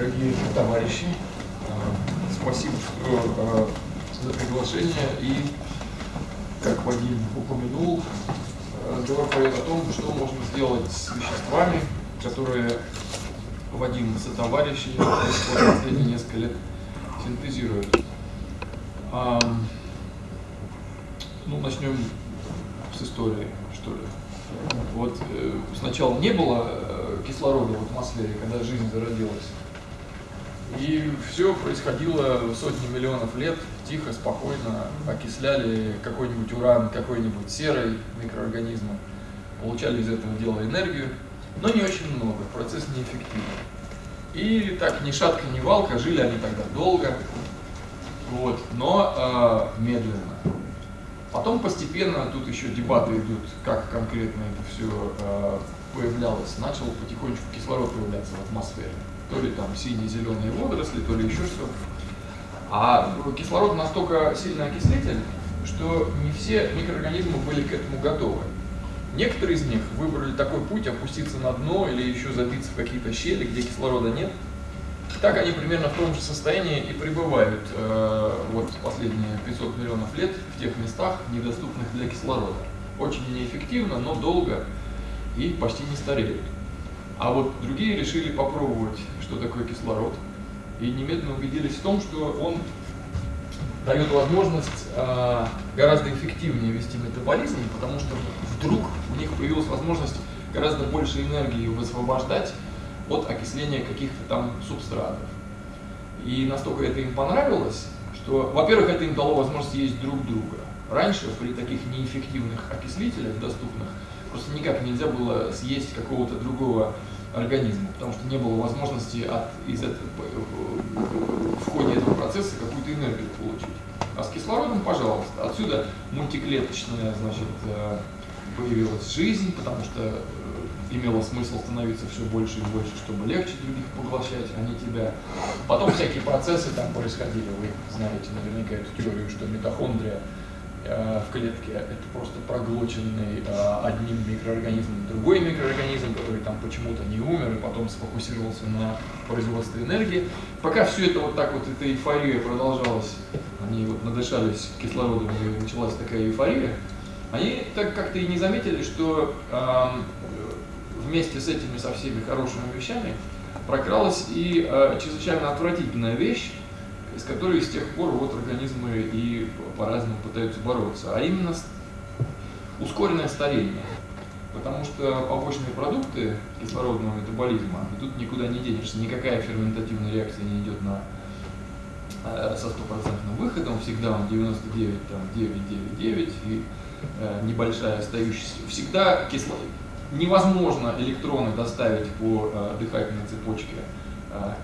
дорогие товарищи. Э, спасибо э, за приглашение. И, как Вадим упомянул, разговор пойдет о том, что можно сделать с веществами, которые Вадим со товарищами последние несколько лет синтезируют. Ну, начнем с истории, что ли. Вот э, сначала не было кислорода в атмосфере, когда жизнь зародилась. И все происходило сотни миллионов лет, тихо, спокойно, окисляли какой-нибудь уран, какой-нибудь серый микроорганизмы, получали из этого дела энергию, но не очень много, процесс неэффективный. И так ни шатка, ни валка, жили они тогда долго, вот, но э, медленно. Потом постепенно, тут еще дебаты идут, как конкретно это все э, появлялось. Начал потихонечку кислород появляться в атмосфере. То ли там синие-зеленые водоросли, то ли еще что. А кислород настолько сильный окислитель, что не все микроорганизмы были к этому готовы. Некоторые из них выбрали такой путь, опуститься на дно или еще забиться в какие-то щели, где кислорода нет, так они примерно в том же состоянии и пребывают э, вот последние 500 миллионов лет в тех местах, недоступных для кислорода. Очень неэффективно, но долго и почти не стареют. А вот другие решили попробовать, что такое кислород, и немедленно убедились в том, что он дает возможность э, гораздо эффективнее вести метаболизм, потому что вдруг у них появилась возможность гораздо больше энергии высвобождать от окисления каких-то там субстратов. И настолько это им понравилось, что, во-первых, это им дало возможность есть друг друга. Раньше при таких неэффективных окислителях доступных просто никак нельзя было съесть какого-то другого организма, потому что не было возможности от, из этого, в ходе этого процесса какую-то энергию получить. А с кислородом, пожалуйста, отсюда мультиклеточная значит, э, появилась жизнь, потому что имело смысл становиться все больше и больше, чтобы легче других поглощать, а не тебя. Потом всякие процессы там происходили, вы знаете наверняка эту теорию, что митохондрия э, в клетке это просто проглоченный э, одним микроорганизмом другой микроорганизм, который там почему-то не умер и потом сфокусировался на производстве энергии. Пока все это вот так вот, эта эйфория продолжалась, они вот надышались кислородом и началась такая эйфория, они так как-то и не заметили, что э, вместе с этими со всеми хорошими вещами прокралась и э, чрезвычайно отвратительная вещь, с которой с тех пор вот организмы и по-разному пытаются бороться, а именно ускоренное старение. Потому что побочные продукты кислородного метаболизма, и тут никуда не денешься, никакая ферментативная реакция не идет на, э, со стопроцентным выходом, всегда он 99, там, 999 и э, небольшая остающаяся. Всегда кислород, невозможно электроны доставить по э, дыхательной цепочке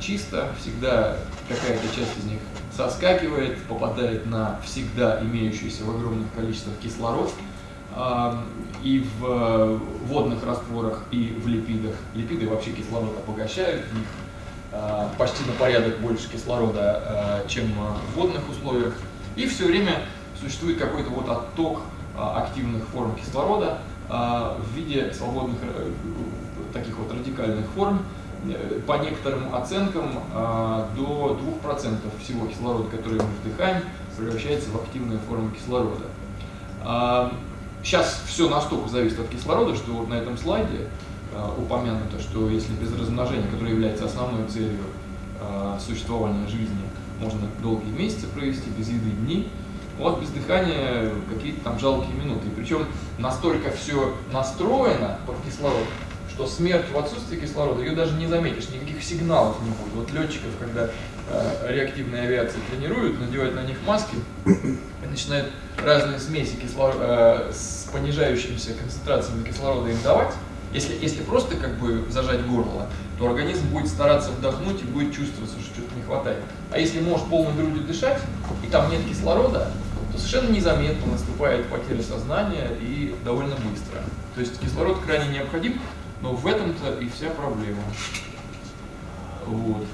чисто, всегда какая-то часть из них соскакивает, попадает на всегда имеющийся в огромных количествах кислород, э, и в э, водных растворах, и в липидах. Липиды вообще кислород обогащают, в них э, почти на порядок больше кислорода, э, чем в водных условиях, и все время существует какой-то вот отток э, активных форм кислорода, в виде свободных э, таких вот радикальных форм, э, по некоторым оценкам а, до 2% всего кислорода, который мы вдыхаем, превращается в активные формы кислорода. Сейчас а, все настолько зависит от кислорода, что вот на этом слайде упомянуто, что если без размножения, которое является основной целью существования жизни, можно долгие месяцы провести, без еды дни, вот без дыхания какие-то там жалкие минуты. Причем настолько все настроено под кислород, что смерть в отсутствии кислорода, ее даже не заметишь, никаких сигналов не будет. Вот летчиков, когда э, реактивные авиации тренируют, надевают на них маски и начинают разные смеси кислород, э, с понижающимися концентрациями кислорода им давать, если, если просто как бы зажать горло, то организм будет стараться вдохнуть и будет чувствовать, что что-то не хватает. А если можешь полной грудью дышать, и там нет кислорода, то совершенно незаметно наступает потеря сознания и довольно быстро. То есть кислород крайне необходим, но в этом-то и вся проблема. Вот.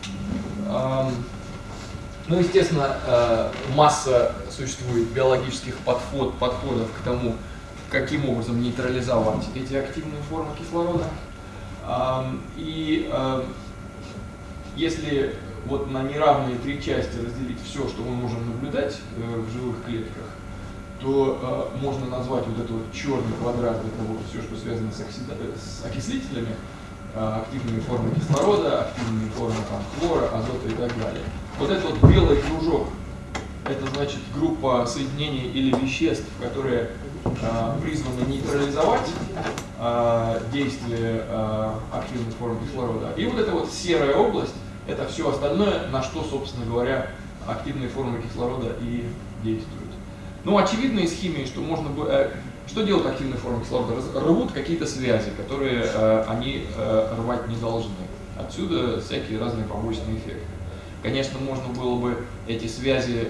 Ну, естественно, э, масса существует биологических подход, подходов к тому, каким образом нейтрализовать эти активные формы кислорода. И если вот на неравные три части разделить все, что мы можем наблюдать э, в живых клетках, то э, можно назвать вот этот вот черный квадрат, это вот все, что связано с, оксида... с окислителями, э, активными формами кислорода, активными формами там, хлора, азота и так далее. Вот этот вот белый кружок, это значит группа соединений или веществ, которые э, призваны нейтрализовать э, действие э, активных форм кислорода. И вот эта вот серая область, это все остальное, на что, собственно говоря, активные формы кислорода и действуют. Ну, очевидно из химии, что можно бы... Э, что делают активные формы кислорода? Рвут какие-то связи, которые э, они э, рвать не должны. Отсюда всякие разные побочные эффекты. Конечно, можно было бы эти связи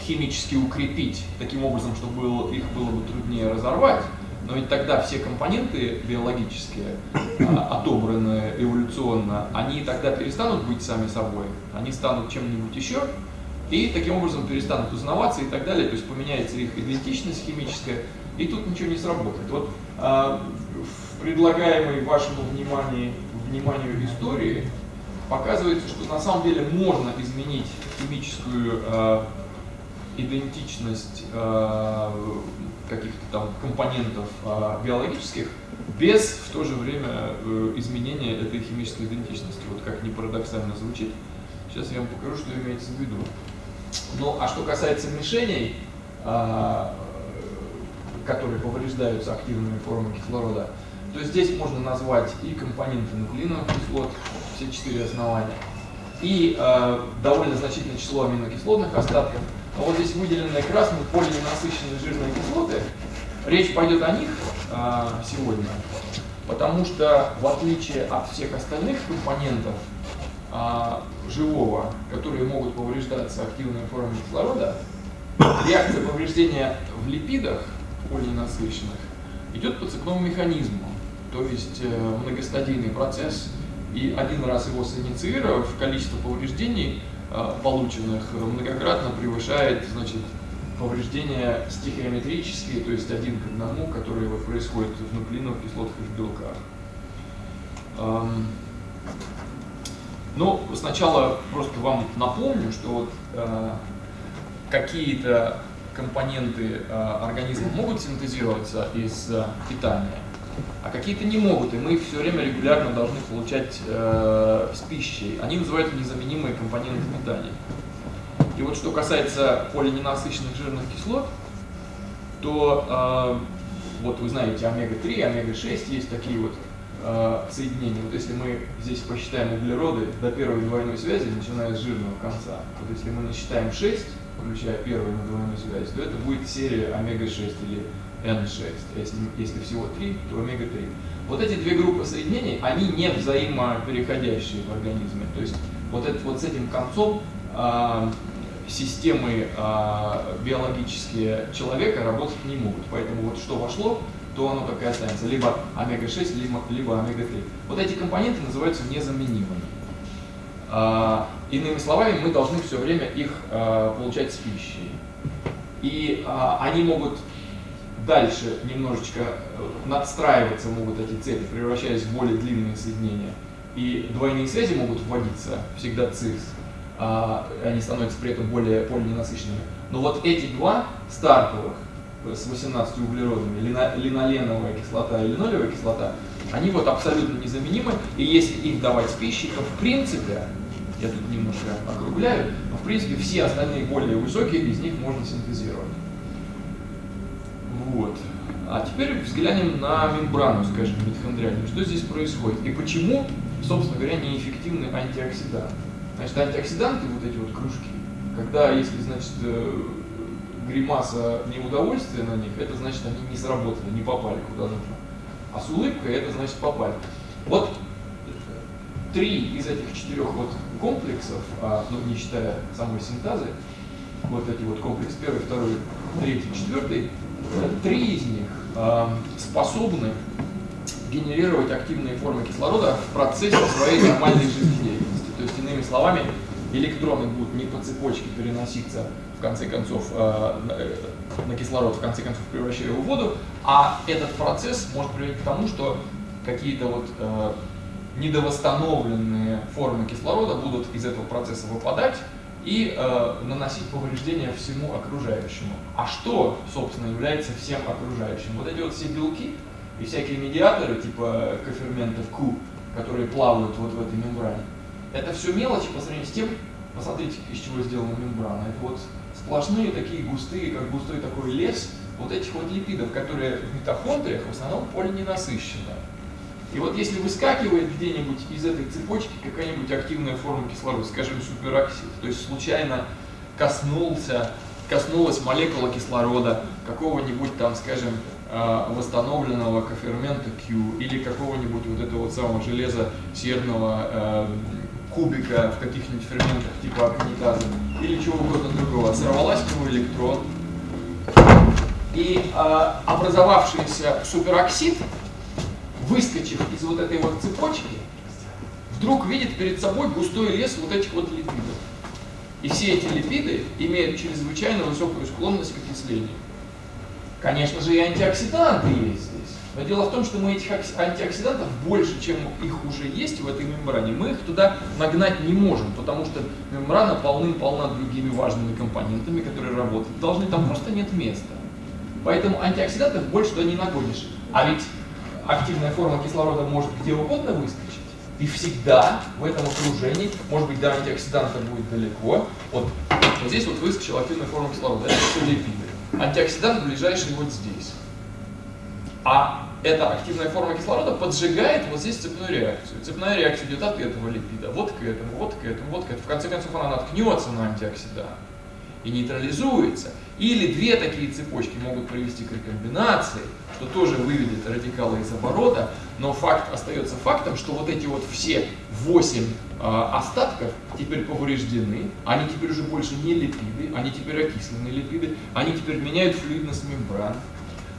химически укрепить таким образом, чтобы их было бы труднее разорвать, но ведь тогда все компоненты биологические, отобранные эволюционно, они тогда перестанут быть сами собой, они станут чем-нибудь еще, и таким образом перестанут узнаваться и так далее, то есть поменяется их идентичность химическая, и тут ничего не сработает. Вот а, в предлагаемой вашему вниманию, вниманию истории показывается, что на самом деле можно изменить химическую а, идентичность а, каких-то там компонентов а, биологических без в то же время э, изменения этой химической идентичности. Вот как не парадоксально звучит. Сейчас я вам покажу, что имеется в виду. Ну, а что касается мишеней, а, которые повреждаются активными формами кислорода, то здесь можно назвать и компоненты нуклеиновых кислот, все четыре основания, и э, довольно значительное число аминокислотных остатков. А вот здесь выделенные красным полиненасыщенные жирные кислоты. Речь пойдет о них э, сегодня, потому что в отличие от всех остальных компонентов а, живого, которые могут повреждаться активными формами кислорода, реакция повреждения в липидах полиненасыщенных идет по цепному механизму. То есть э, многостадийный процесс, и один раз его синициировав, количество повреждений, э, полученных, многократно превышает значит, повреждения стихиометрические, то есть один к одному, которые вот происходят в нуклеиновых кислотах и в белках. Эм, ну, сначала просто вам напомню, что вот э, какие-то компоненты э, организма могут синтезироваться из э, питания, а какие-то не могут, и мы их все время регулярно должны получать э, с пищей. Они называются незаменимые компоненты питания. И вот что касается полиненасыщенных жирных кислот, то э, вот вы знаете омега-3, омега-6, есть такие вот э, соединения. Вот если мы здесь посчитаем углероды до первой двойной связи, начиная с жирного конца, вот если мы насчитаем 6, включая первую двойную связь, то это будет серия омега-6 или N6. Если, если всего 3, то омега-3. Вот эти две группы соединений, они не взаимопереходящие в организме. То есть вот, это, вот с этим концом э, системы э, биологические человека работать не могут. Поэтому вот что вошло, то оно так и останется. Либо омега-6, либо, либо омега-3. Вот эти компоненты называются незаменимыми. А, иными словами, мы должны все время их а, получать с пищей. И а, они могут дальше немножечко э, надстраиваться, могут эти цепи, превращаясь в более длинные соединения. И двойные связи могут вводиться, всегда цис, а, они становятся при этом более полиненасыщенными. Но вот эти два стартовых, с 18 углеродами, линоленовая кислота и линолевая кислота, они вот абсолютно незаменимы, и если их давать с пищей, то в принципе, я тут немножко округляю, но в принципе все остальные более высокие из них можно синтезировать. Вот. А теперь взглянем на мембрану, скажем, митохондриальную. Что здесь происходит? И почему, собственно говоря, неэффективны антиоксиданты? Значит, антиоксиданты, вот эти вот кружки, когда, если, значит, э, гримаса неудовольствия на них, это значит, они не сработали, не попали куда нужно. А с улыбкой это значит попали. Вот три из этих четырех вот комплексов, а, ну, не считая самой синтазы, вот эти вот комплекс первый, второй, третий, четвертый, три из них э, способны генерировать активные формы кислорода в процессе своей нормальной жизнедеятельности. То есть, иными словами, электроны будут не по цепочке переноситься конце концов, э, э, на кислород, в конце концов, превращая его в воду, а этот процесс может привести к тому, что какие-то вот э, недовосстановленные формы кислорода будут из этого процесса выпадать и э, наносить повреждения всему окружающему. А что, собственно, является всем окружающим? Вот эти вот все белки и всякие медиаторы, типа коферментов Q, которые плавают вот в этой мембране, это все мелочи по сравнению с тем, посмотрите, из чего сделана мембрана. Это вот сплошные такие густые, как густой такой лес вот этих вот липидов, которые в митохондриях в основном полиненасыщенные. И вот если выскакивает где-нибудь из этой цепочки какая-нибудь активная форма кислорода, скажем, супероксид, то есть случайно коснулся, коснулась молекула кислорода какого-нибудь там, скажем, а, восстановленного кофермента Q или какого-нибудь вот этого вот самого железа серного э, кубика в каких-нибудь ферментах типа аконитазы или чего угодно другого, сорвалась нему электрон, и э, образовавшийся супероксид выскочив из вот этой вот цепочки, вдруг видит перед собой густой лес вот этих вот липидов. И все эти липиды имеют чрезвычайно высокую склонность к окислению. Конечно же, и антиоксиданты есть. Но дело в том, что мы этих антиоксидантов больше, чем их уже есть в этой мембране, мы их туда нагнать не можем, потому что мембрана полным-полна другими важными компонентами, которые работают. Должны там просто нет места. Поэтому антиоксидантов больше туда не нагонишь. А ведь активная форма кислорода может где угодно выскочить. И всегда в этом окружении, может быть, до антиоксиданта будет далеко. Вот, вот здесь вот выскочила активная форма кислорода. Это все липиды. Антиоксидант ближайший вот здесь. А эта активная форма кислорода поджигает вот здесь цепную реакцию. Цепная реакция идет от этого липида, вот к этому, вот к этому, вот к этому. В конце концов она наткнется на антиоксидант и нейтрализуется. Или две такие цепочки могут привести к рекомбинации, что тоже выведет радикалы из оборота, но факт остается фактом, что вот эти вот все 8 э, остатков теперь повреждены, они теперь уже больше не липиды, они теперь окисленные липиды, они теперь меняют флюидность мембран,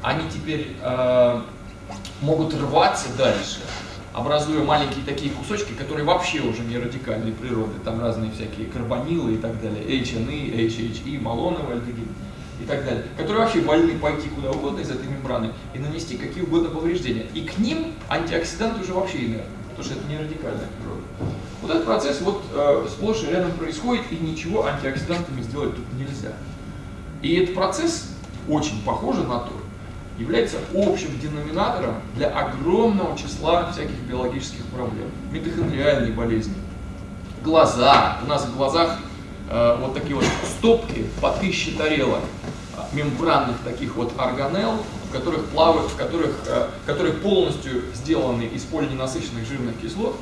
они теперь э, могут рваться дальше, образуя маленькие такие кусочки, которые вообще уже не радикальной природы, там разные всякие карбонилы и так далее, HNE, HHE, малоновый альдегид и так далее, которые вообще вольны пойти куда угодно из этой мембраны и нанести какие угодно повреждения. И к ним антиоксиданты уже вообще инертны, потому что это не радикальная природа. Вот этот процесс вот э, сплошь и рядом происходит, и ничего антиоксидантами сделать тут нельзя. И этот процесс очень похож на то, является общим деноминатором для огромного числа всяких биологических проблем. Митохондриальные болезни, глаза. У нас в глазах э, вот такие вот стопки по тысяче тарелок мембранных таких вот органелл, в которых плавают, в которых, э, которые полностью сделаны из полиненасыщенных жирных кислот,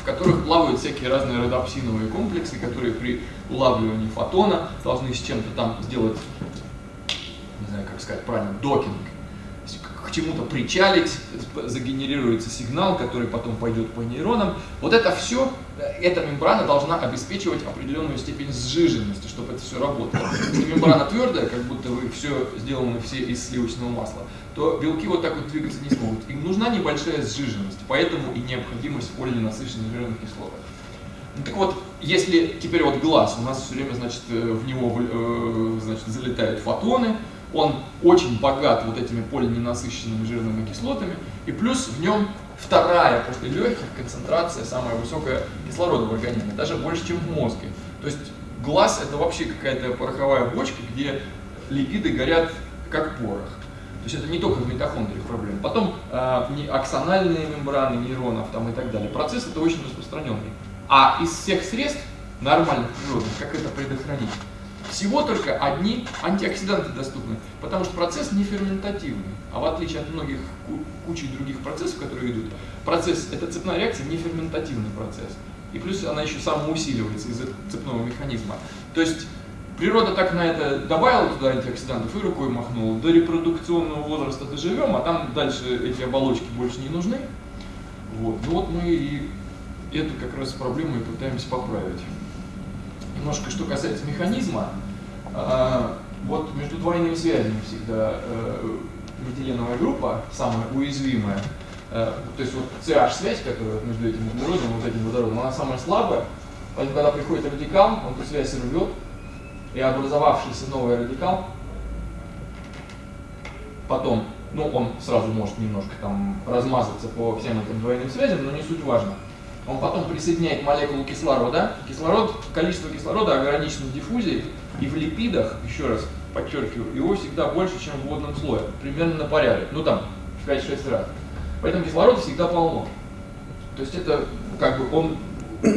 в которых плавают всякие разные родопсиновые комплексы, которые при улавливании фотона должны с чем-то там сделать как сказать правильно, докинг, к чему-то причалить, загенерируется сигнал, который потом пойдет по нейронам. Вот это все, эта мембрана должна обеспечивать определенную степень сжиженности, чтобы это все работало. Если мембрана твердая, как будто вы все сделаны все из сливочного масла, то белки вот так вот двигаться не смогут. Им нужна небольшая сжиженность, поэтому и необходимость полиненасыщенных жирных кислот. Ну, так вот, если теперь вот глаз, у нас все время, значит, э, в него э, значит, залетают фотоны, он очень богат вот этими полиненасыщенными жирными кислотами, и плюс в нем вторая после легких концентрация самая высокая кислорода в организме, даже больше, чем в мозге. То есть глаз это вообще какая-то пороховая бочка, где липиды горят как порох. То есть это не только в митохондриях проблема. Потом э, аксональные мембраны нейронов там, и так далее. Процесс это очень распространенный. А из всех средств нормальных природных, как это предохранить? Всего только одни антиоксиданты доступны, потому что процесс не ферментативный. А в отличие от многих кучи других процессов, которые идут, процесс, эта цепная реакция не ферментативный процесс. И плюс она еще самоусиливается из-за цепного механизма. То есть природа так на это добавила туда антиоксидантов и рукой махнула. До репродукционного возраста доживем, а там дальше эти оболочки больше не нужны. Вот. Ну вот мы и эту как раз проблему и пытаемся поправить немножко, что касается механизма, вот между двойными связями всегда э, метиленовая группа, самая уязвимая, э, то есть вот CH-связь, которая между этим углеродом и вот этим водородом, она самая слабая, поэтому когда приходит радикал, он эту связь рвет, и образовавшийся новый радикал потом ну, он сразу может немножко там размазаться по всем этим двойным связям, но не суть важно. Он потом присоединяет молекулу кислорода. Кислород, количество кислорода ограничено диффузией, и в липидах, еще раз подчеркиваю, его всегда больше, чем в водном слое, примерно на порядок, ну там в 5-6 раз. Поэтому кислорода всегда полно. То есть это как бы он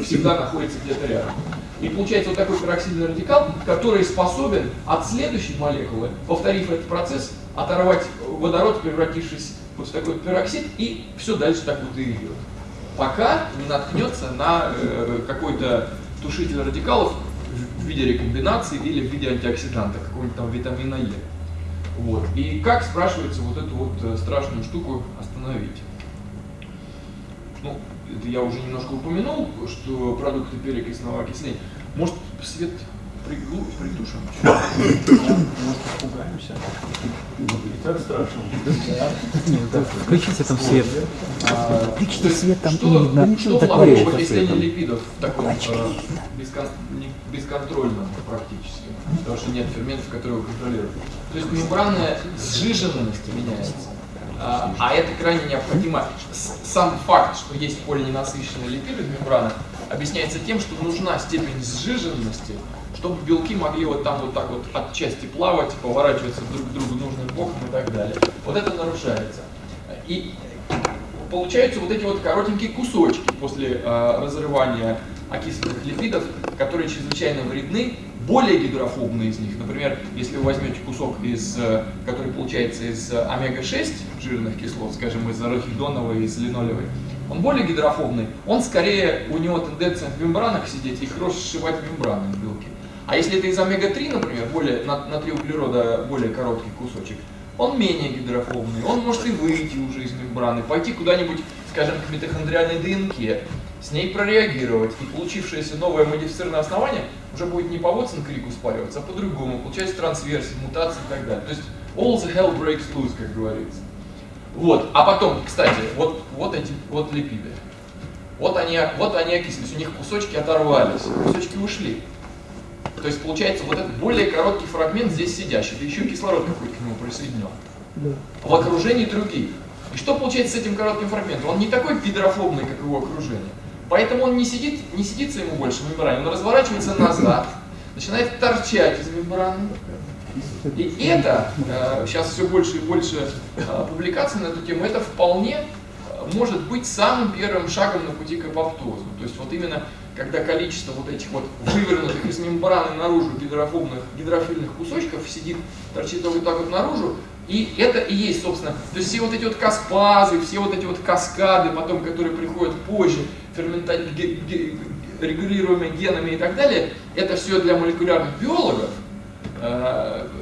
всегда находится где-то рядом. И получается вот такой пероксидный радикал, который способен от следующей молекулы, повторив этот процесс, оторвать водород, превратившись вот в такой пероксид, и все дальше так вот и идет. Пока не наткнется на э, какой-то тушитель радикалов в виде рекомбинации или в виде антиоксиданта, какого-нибудь там витамина Е. Вот. И как, спрашивается, вот эту вот э, страшную штуку остановить? Ну, это я уже немножко упомянул, что продукты перекисного окисления. Может, свет приглу, притушим? Может, испугаемся? И так страшно. Включите там свет. Включите свет, там не видно. Что Такое плохого окислении светом. липидов в таком э, не- бесконтрольном практически? Потому что нет ферментов, которые его контролируют. То есть мембранная сжиженность меняется. А, а это крайне необходимо. Сам факт, что есть полиненасыщенные липиды в мембранах, объясняется тем, что нужна степень сжиженности, чтобы белки могли вот там вот так вот отчасти плавать, поворачиваться друг к другу нужным боком и так далее. Вот это нарушается. И получаются вот эти вот коротенькие кусочки после э, разрывания окисленных липидов, которые чрезвычайно вредны, более гидрофобные из них. Например, если вы возьмете кусок, из, э, который получается из э, омега-6 жирных кислот, скажем, из арахидоновой, из линолевой, он более гидрофобный, он скорее, у него тенденция в мембранах сидеть и хорошо сшивать мембраны в белки. А если это из омега-3, например, более, на, на 3 углерода более короткий кусочек, он менее гидрофобный, он может и выйти уже из мембраны, пойти куда-нибудь, скажем, к митохондриальной ДНК, с ней прореагировать, и получившееся новое модифицированное основание уже будет не по Watson крику спариваться, а по-другому, получается трансверсия, мутации и так далее. То есть all the hell breaks loose, как говорится. Вот, а потом, кстати, вот, вот эти вот липиды. Вот они, вот они окислились, у них кусочки оторвались, кусочки ушли. То есть получается вот этот более короткий фрагмент здесь сидящий, да еще и кислород какой-то к нему присоединен. В окружении других. И что получается с этим коротким фрагментом? Он не такой гидрофобный, как его окружение. Поэтому он не сидит, не сидится ему больше в мембране, он разворачивается назад, начинает торчать из мембраны. И это, э, сейчас все больше и больше э, публикаций на эту тему, это вполне э, может быть самым первым шагом на пути к апоптозу. То есть вот именно когда количество вот этих вот вывернутых из мембраны наружу гидрофобных, гидрофильных кусочков сидит, торчит вот так вот наружу, и это и есть, собственно, то есть все вот эти вот каспазы, все вот эти вот каскады, потом, которые приходят позже, фермента... регулируемые генами и так далее, это все для молекулярных биологов,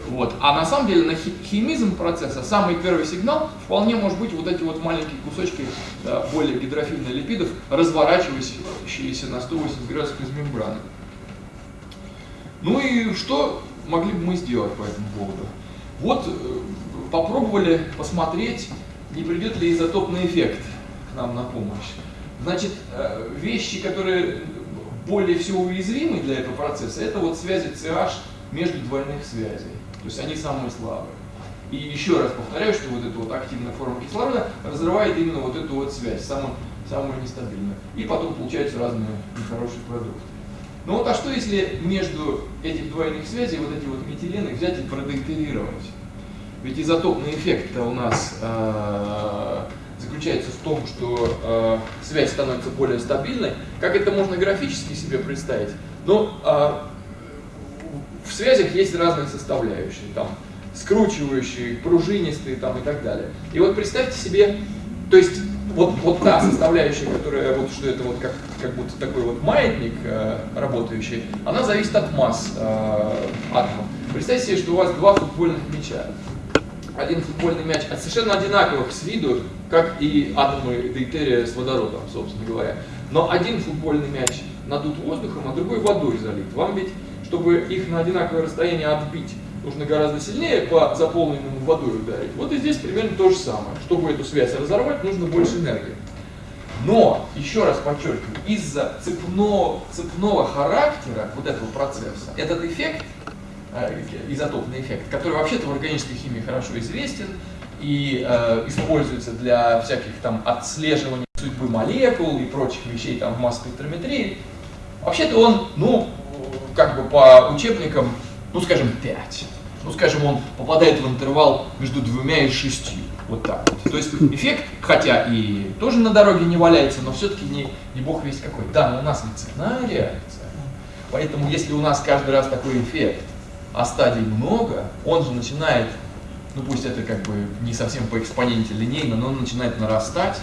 Вот. А на самом деле на хи- химизм процесса самый первый сигнал вполне может быть вот эти вот маленькие кусочки да, более гидрофильных липидов, разворачивающиеся на 180 градусов из мембраны. Ну и что могли бы мы сделать по этому поводу? Вот э, попробовали посмотреть, не придет ли изотопный эффект к нам на помощь. Значит, э, вещи, которые более всего уязвимы для этого процесса, это вот связи CH между двойных связей. То есть они самые слабые. И еще раз повторяю, что вот эта вот активная форма кислорода разрывает именно вот эту вот связь, самую, самую нестабильную. И потом получаются разные нехорошие продукты. Ну вот а что если между этих двойных связей вот эти вот метилены взять и продейтерировать? Ведь изотопный эффект у нас э, заключается в том, что э, связь становится более стабильной. Как это можно графически себе представить? Ну, э, в связях есть разные составляющие, там, скручивающие, пружинистые там, и так далее. И вот представьте себе, то есть вот, вот та составляющая, которая, вот что это вот как, как будто такой вот маятник э, работающий, она зависит от масс э, атомов. Представьте себе, что у вас два футбольных мяча. Один футбольный мяч от совершенно одинаковых с виду, как и атомы дейтерия с водородом, собственно говоря. Но один футбольный мяч надут воздухом, а другой водой залит. Вам ведь, чтобы их на одинаковое расстояние отбить, нужно гораздо сильнее по заполненному водой ударить. Вот и здесь примерно то же самое. Чтобы эту связь разорвать, нужно больше энергии. Но, еще раз подчеркиваю, из-за цепного, цепного характера вот этого процесса, этот эффект, э, изотопный эффект, который вообще-то в органической химии хорошо известен, и э, используется для всяких там отслеживания судьбы молекул и прочих вещей там в масс-спектрометрии, вообще-то он, ну, как бы по учебникам, ну, скажем, 5. Ну, скажем, он попадает в интервал между двумя и шестью. Вот так вот. То есть эффект, хотя и тоже на дороге не валяется, но все-таки не, не бог весь какой. Да, но у нас не цепная реакция. Поэтому если у нас каждый раз такой эффект, а стадий много, он же начинает, ну пусть это как бы не совсем по экспоненте линейно, но он начинает нарастать.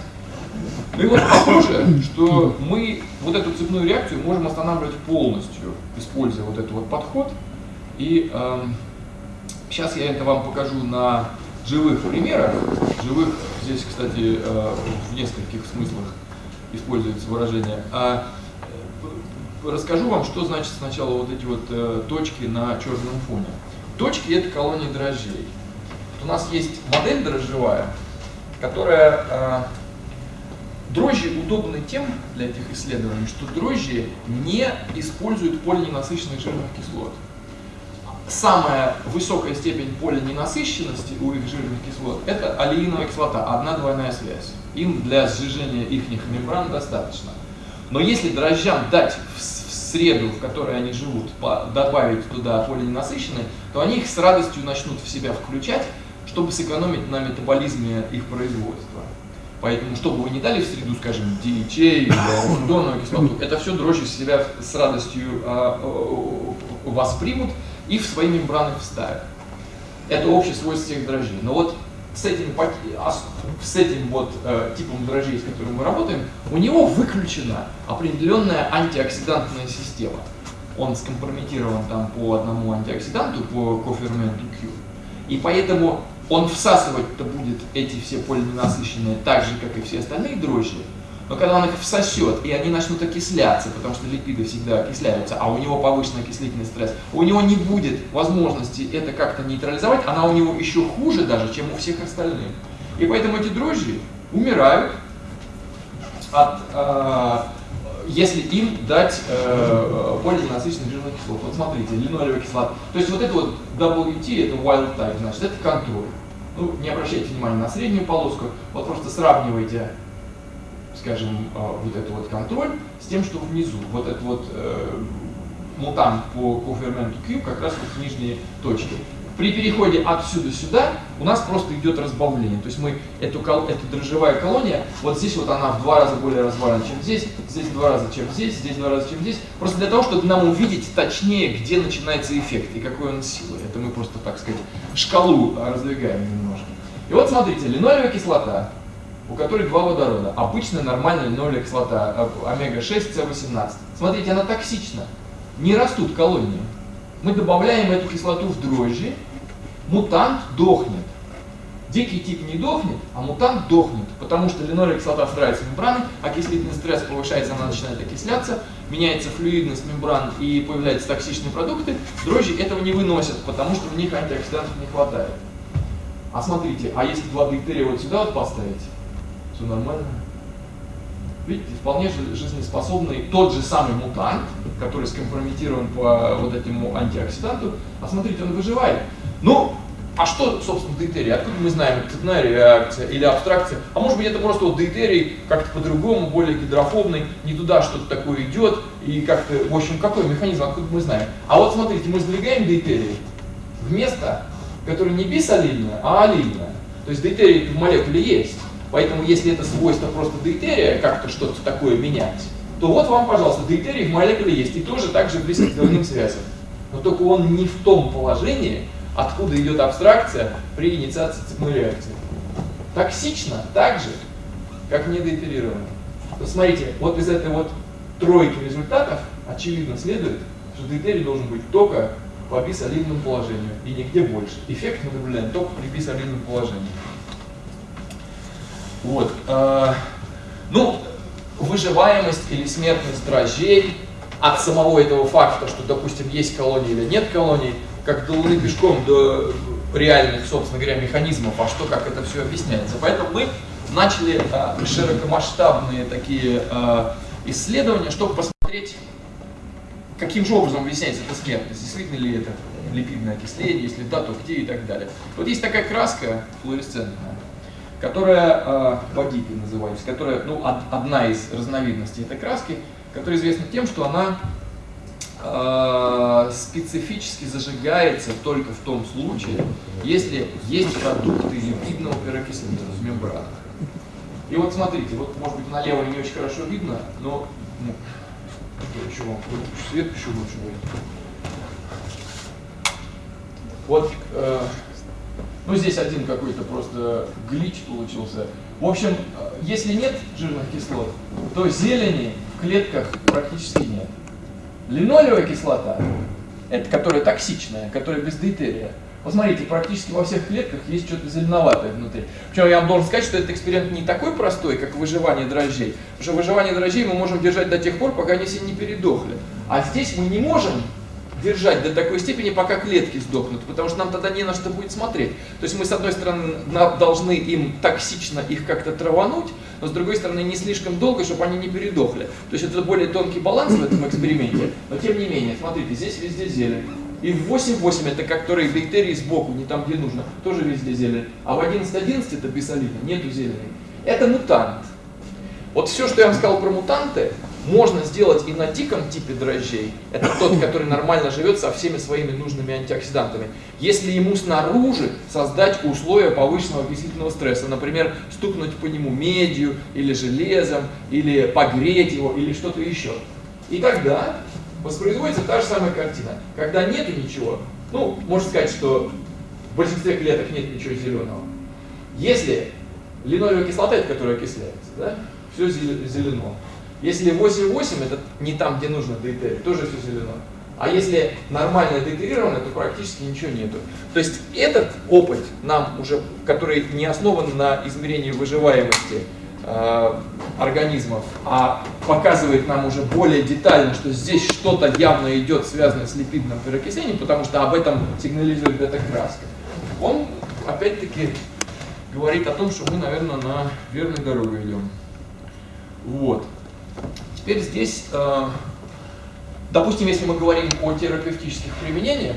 Ну и вот похоже, что мы вот эту цепную реакцию можем останавливать полностью, используя вот этот вот подход. И э, сейчас я это вам покажу на живых примерах. Живых, здесь, кстати, э, в нескольких смыслах используется выражение. А э, расскажу вам, что значит сначала вот эти вот э, точки на черном фоне. Точки это колонии дрожжей. Вот у нас есть модель дрожжевая, которая Дрожжи удобны тем для этих исследований, что дрожжи не используют полиненасыщенных жирных кислот самая высокая степень полиненасыщенности у их жирных кислот – это алииновая кислота, одна двойная связь. Им для сжижения их мембран достаточно. Но если дрожжам дать в среду, в которой они живут, добавить туда полиненасыщенные, то они их с радостью начнут в себя включать, чтобы сэкономить на метаболизме их производства. Поэтому, что бы вы ни дали в среду, скажем, DHA или арахидоновую кислоту, это все дрожжи себя с радостью а, воспримут, и в свои мембраны вставят. Это общее свойство всех дрожжей. Но вот с этим, а с этим вот э, типом дрожжей, с которым мы работаем, у него выключена определенная антиоксидантная система. Он скомпрометирован там по одному антиоксиданту, по коферменту Q. И поэтому он всасывать-то будет эти все полиненасыщенные так же, как и все остальные дрожжи, но когда он их всосет, и они начнут окисляться, потому что липиды всегда окисляются, а у него повышенный окислительный стресс, у него не будет возможности это как-то нейтрализовать, она у него еще хуже даже, чем у всех остальных. И поэтому эти дрожжи умирают от, э, если им дать э, полиненасыщенных жирных кислот. Вот смотрите, линолевая кислота. То есть вот это вот WT, это wild type, значит, это контроль. Ну, не обращайте внимания на среднюю полоску, вот просто сравнивайте скажем, а, вот этот вот контроль с тем, что внизу, вот этот вот э, мутант по коферменту Q как раз вот в нижние точки. При переходе отсюда сюда у нас просто идет разбавление. То есть мы эту, эту дрожжевая колония, вот здесь вот она в два раза более развалена, чем здесь, здесь в два раза, чем здесь, здесь в два раза, чем здесь. Просто для того, чтобы нам увидеть точнее, где начинается эффект и какой он силы. Это мы просто, так сказать, шкалу раздвигаем немножко. И вот смотрите, линолевая кислота, у которой два водорода. Обычная нормальная линолевая кислота, омега-6, С18. Смотрите, она токсична. Не растут колонии. Мы добавляем эту кислоту в дрожжи, мутант дохнет. Дикий тип не дохнет, а мутант дохнет, потому что линолевая кислота в мембраны, окислительный стресс повышается, она начинает окисляться, меняется флюидность мембран и появляются токсичные продукты. Дрожжи этого не выносят, потому что в них антиоксидантов не хватает. А смотрите, а если два дейтерия вот сюда вот поставить, все нормально. Видите, вполне жизнеспособный тот же самый мутант, который скомпрометирован по вот этому антиоксиданту. А смотрите, он выживает. Ну, а что, собственно, дейтерий? Откуда мы знаем, цепная реакция или абстракция? А может быть, это просто вот дейтерий как-то по-другому, более гидрофобный, не туда что-то такое идет, и как-то, в общем, какой механизм, откуда мы знаем? А вот смотрите, мы сдвигаем дейтерий в место, которое не бисалильное, а алильное. То есть дейтерий в молекуле есть. Поэтому если это свойство просто дейтерия, как-то что-то такое менять, то вот вам, пожалуйста, дейтерий в молекуле есть и тоже так же близко к двойным связям. Но только он не в том положении, откуда идет абстракция при инициации цепной реакции. Токсично так же, как не дейтерировано. Посмотрите, вот из этой вот тройки результатов очевидно следует, что дейтерий должен быть только по бисолидному положению и нигде больше. Эффект мы наблюдаем только при бисолидном положении. Вот. Э, ну, выживаемость или смертность дрожжей от самого этого факта, что, допустим, есть колонии или нет колоний, как до Луны пешком до реальных, собственно говоря, механизмов, а что, как это все объясняется. Поэтому мы начали э, широкомасштабные такие э, исследования, чтобы посмотреть, каким же образом объясняется эта смертность, действительно ли это липидное окисление, если да, то где и так далее. Вот есть такая краска флуоресцентная, которая э, называется, которая, ну, од, одна из разновидностей этой краски, которая известна тем, что она э, специфически зажигается только в том случае, если есть продукты липидного перокисления в мембранах. И вот смотрите, вот может быть налево не очень хорошо видно, но ну, еще вам свет еще лучше будет. Вот, э, ну здесь один какой-то просто глич получился. В общем, если нет жирных кислот, то зелени в клетках практически нет. Линолевая кислота, это которая токсичная, которая без дейтерия, Посмотрите, практически во всех клетках есть что-то зеленоватое внутри. Причем я вам должен сказать, что этот эксперимент не такой простой, как выживание дрожжей. Потому что выживание дрожжей мы можем держать до тех пор, пока они все не передохли. А здесь мы не можем держать до такой степени, пока клетки сдохнут, потому что нам тогда не на что будет смотреть. То есть мы, с одной стороны, должны им токсично их как-то травануть, но с другой стороны, не слишком долго, чтобы они не передохли. То есть это более тонкий баланс в этом эксперименте, но тем не менее, смотрите, здесь везде зелень. И в 8.8 это который дейтерий сбоку, не там, где нужно, тоже везде зелень. А в 11.11 это бисолина, нету зелени. Это мутант. Вот все, что я вам сказал про мутанты, можно сделать и на диком типе дрожжей. Это тот, который нормально живет со всеми своими нужными антиоксидантами. Если ему снаружи создать условия повышенного окислительного стресса, например, стукнуть по нему медью или железом, или погреть его, или что-то еще. И тогда воспроизводится та же самая картина. Когда нету ничего, ну, можно сказать, что в большинстве клеток нет ничего зеленого. Если линолевая кислота, это которая окисляется, да, все зелено. Если 8,8, это не там, где нужно дейтерий, тоже все зелено. А если нормально дейтерировано, то практически ничего нету. То есть этот опыт нам уже, который не основан на измерении выживаемости, Э, организмов, а показывает нам уже более детально, что здесь что-то явно идет связанное с липидным переокислением, потому что об этом сигнализирует эта краска. Он опять-таки говорит о том, что мы, наверное, на верной дороге идем. Вот. Теперь здесь, э, допустим, если мы говорим о терапевтических применениях,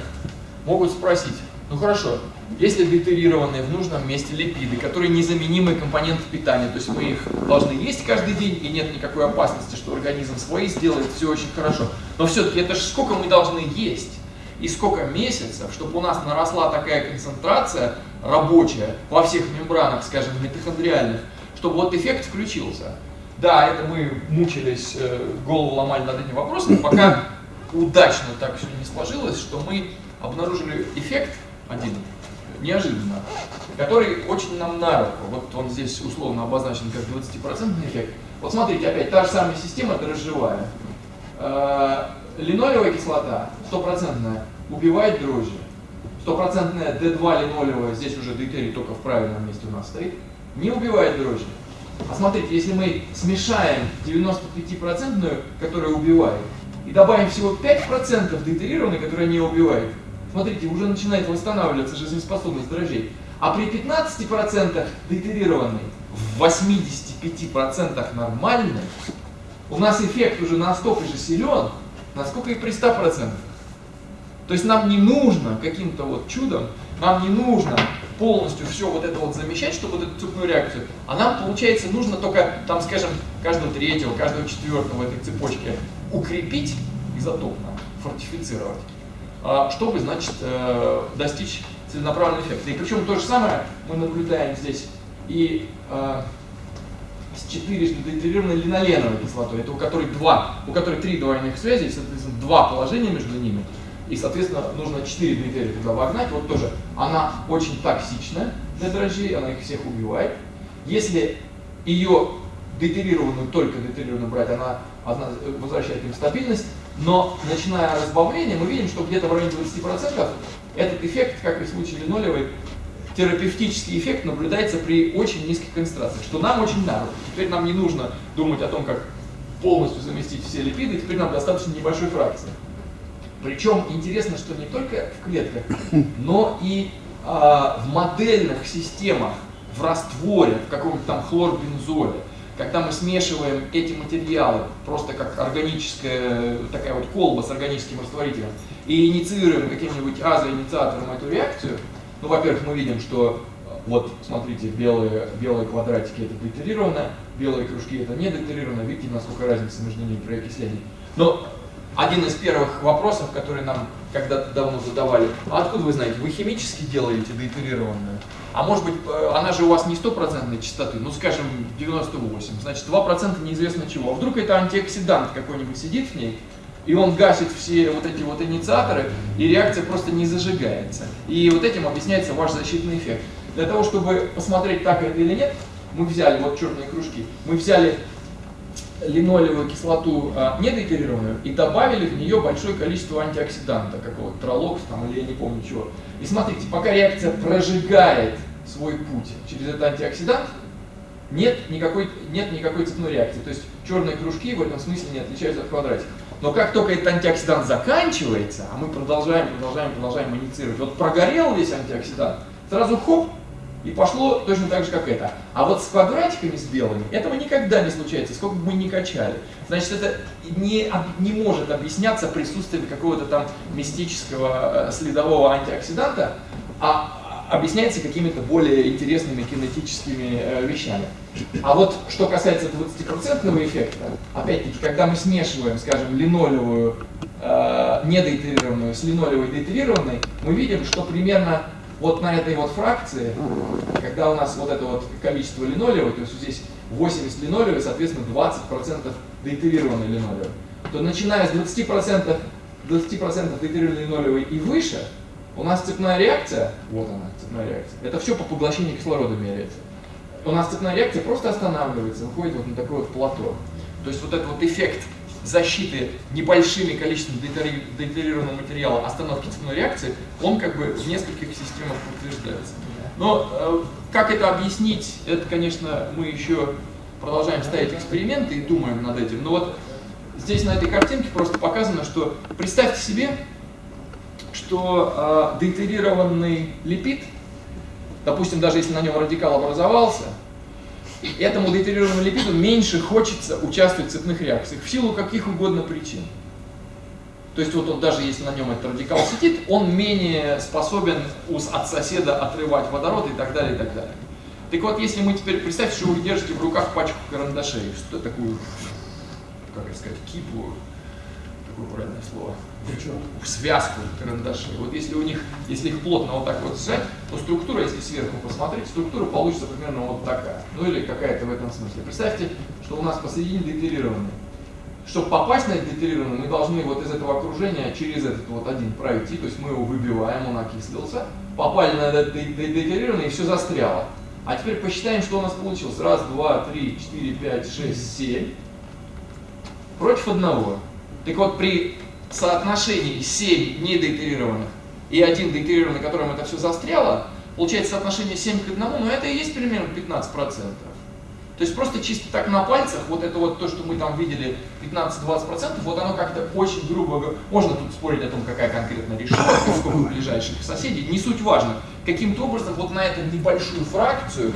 могут спросить, ну хорошо, если дейтерированные в нужном месте липиды, которые незаменимые компоненты питания, то есть мы их должны есть каждый день, и нет никакой опасности, что организм свои сделает, все очень хорошо. Но все-таки это же сколько мы должны есть и сколько месяцев, чтобы у нас наросла такая концентрация рабочая во всех мембранах, скажем, митохондриальных, чтобы вот эффект включился. Да, это мы мучились, э, голову ломали над этим вопросом, пока удачно так все не сложилось, что мы обнаружили эффект один, неожиданно, который очень нам на руку. Вот он здесь условно обозначен как 20% эффект. Вот смотрите, опять та же самая система дрожжевая. Э, линолевая кислота, стопроцентная, убивает дрожжи. Стопроцентная D2 линолевая, здесь уже дейтерий только в правильном месте у нас стоит, не убивает дрожжи. А смотрите, если мы смешаем 95%, которая убивает, и добавим всего 5% дейтерированной, которая не убивает, смотрите, уже начинает восстанавливаться жизнеспособность дрожжей. А при 15% дейтерированной, в 85% нормальной, у нас эффект уже настолько же силен, насколько и при 100%. То есть нам не нужно каким-то вот чудом, нам не нужно полностью все вот это вот замещать, чтобы вот эту цепную реакцию, а нам, получается, нужно только, там, скажем, каждого третьего, каждого четвертого в этой цепочке укрепить изотопно, фортифицировать. А, чтобы, значит, э, достичь целенаправленного эффекта. И причем то же самое мы наблюдаем здесь и э, с четырежды дейтерированной линоленовой кислотой, это у которой два, у которой три двойных связи, соответственно, два положения между ними, и, соответственно, нужно 4 дейтерия туда вогнать, вот тоже, она очень токсична для дрожжей, она их всех убивает. Если ее дейтерированную, только дейтерированную брать, она, она возвращает им стабильность, но начиная разбавление, мы видим, что где-то в районе 20% этот эффект, как и в случае линолевой, терапевтический эффект наблюдается при очень низких концентрациях, что нам очень надо. Теперь нам не нужно думать о том, как полностью заместить все липиды, теперь нам достаточно небольшой фракции. Причем интересно, что не только в клетках, но и а, в модельных системах, в растворе, в каком-то там хлорбензоле, когда мы смешиваем эти материалы, просто как органическая, такая вот колба с органическим растворителем, и инициируем каким-нибудь азоинициатором эту реакцию, ну, во-первых, мы видим, что вот, смотрите, белые, белые квадратики это детерировано, белые кружки это не детерировано. Видите, насколько разница между ними при окислении. Но один из первых вопросов, который нам когда-то давно задавали, а откуда вы знаете, вы химически делаете детерированную? А может быть, э, она же у вас не стопроцентной частоты, ну скажем 98, значит 2% неизвестно чего. А вдруг это антиоксидант какой-нибудь сидит в ней, и он гасит все вот эти вот инициаторы, и реакция просто не зажигается. И вот этим объясняется ваш защитный эффект. Для того, чтобы посмотреть, так это или нет, мы взяли вот черные кружки, мы взяли линолевую кислоту а, недоэтерированную и добавили в нее большое количество антиоксиданта, какого-то тролокс там или я не помню чего. И смотрите, пока реакция прожигает свой путь через этот антиоксидант, нет никакой, нет никакой цепной реакции. То есть черные кружки в этом смысле не отличаются от квадратиков. Но как только этот антиоксидант заканчивается, а мы продолжаем, продолжаем, продолжаем инициировать, вот прогорел весь антиоксидант, сразу хоп, и пошло точно так же, как это. А вот с квадратиками, с белыми, этого никогда не случается, сколько бы мы ни качали. Значит, это не, не может объясняться присутствием какого-то там мистического э, следового антиоксиданта, а объясняется какими-то более интересными кинетическими э, вещами. А вот что касается 20% эффекта, опять-таки, когда мы смешиваем, скажем, линолевую э, недоитерированную с линолевой деитерированной, мы видим, что примерно вот на этой вот фракции, когда у нас вот это вот количество линолева, то есть здесь 80 линолева, соответственно 20% деитерированной линолева, то начиная с 20%, 20% деитерированной линолевой и выше, у нас цепная реакция, вот она, цепная реакция, это все по поглощению кислорода меряется. У нас цепная реакция просто останавливается, выходит вот на такой вот плато. То есть вот этот вот эффект защиты небольшими количеством детерированного материала остановки цепной реакции, он как бы в нескольких системах подтверждается. Но э, как это объяснить, это, конечно, мы еще продолжаем ставить эксперименты и думаем над этим. Но вот здесь на этой картинке просто показано, что представьте себе, что э, детерированный липид, допустим, даже если на нем радикал образовался, этому детерированному липиду меньше хочется участвовать в цепных реакциях в силу каких угодно причин. То есть вот он даже если на нем этот радикал сидит, он менее способен от соседа отрывать водород и так далее, и так далее. Так вот, если мы теперь, представьте, что вы держите в руках пачку карандашей, что такую, как сказать, кипу, правильное слово, в связку карандашей. Вот если у них, если их плотно вот так вот сжать, то структура, если сверху посмотреть, структура получится примерно вот такая. Ну или какая-то в этом смысле. Представьте, что у нас посередине детерированный. Чтобы попасть на это детерированный, мы должны вот из этого окружения через этот вот один пройти, то есть мы его выбиваем, он окислился, попали на этот детерированный и все застряло. А теперь посчитаем, что у нас получилось. Раз, два, три, четыре, пять, шесть, семь. Против одного. Так вот, при соотношении 7 недетерированных и один детерированный, на котором это все застряло, получается соотношение 7 к 1, но это и есть примерно 15%. То есть просто чисто так на пальцах, вот это вот то, что мы там видели, 15-20%, вот оно как-то очень грубо, можно тут спорить о том, какая конкретно решетка, сколько ближайших соседей, не суть важно. Каким-то образом вот на эту небольшую фракцию,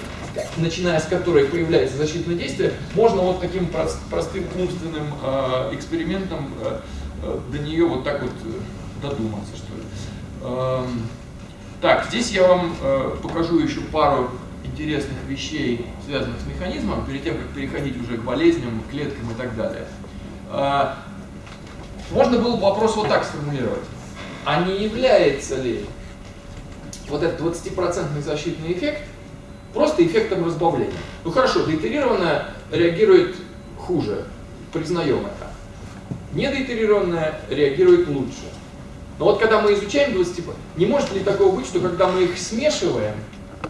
начиная с которой появляется защитное действие, можно вот таким прост, простым умственным э, экспериментом э, Э, до нее вот так вот э, додуматься, что ли. Эм, так, здесь я вам покажу еще пару интересных вещей, связанных с механизмом, перед тем, как переходить уже к болезням, клеткам и так далее. Можно было бы вопрос вот так сформулировать. А не является ли вот этот 20% защитный эффект просто эффектом разбавления? Ну хорошо, деитерированная реагирует хуже, признаем это недоитерированная реагирует лучше. Но вот когда мы изучаем 20 не может ли такого быть, что когда мы их смешиваем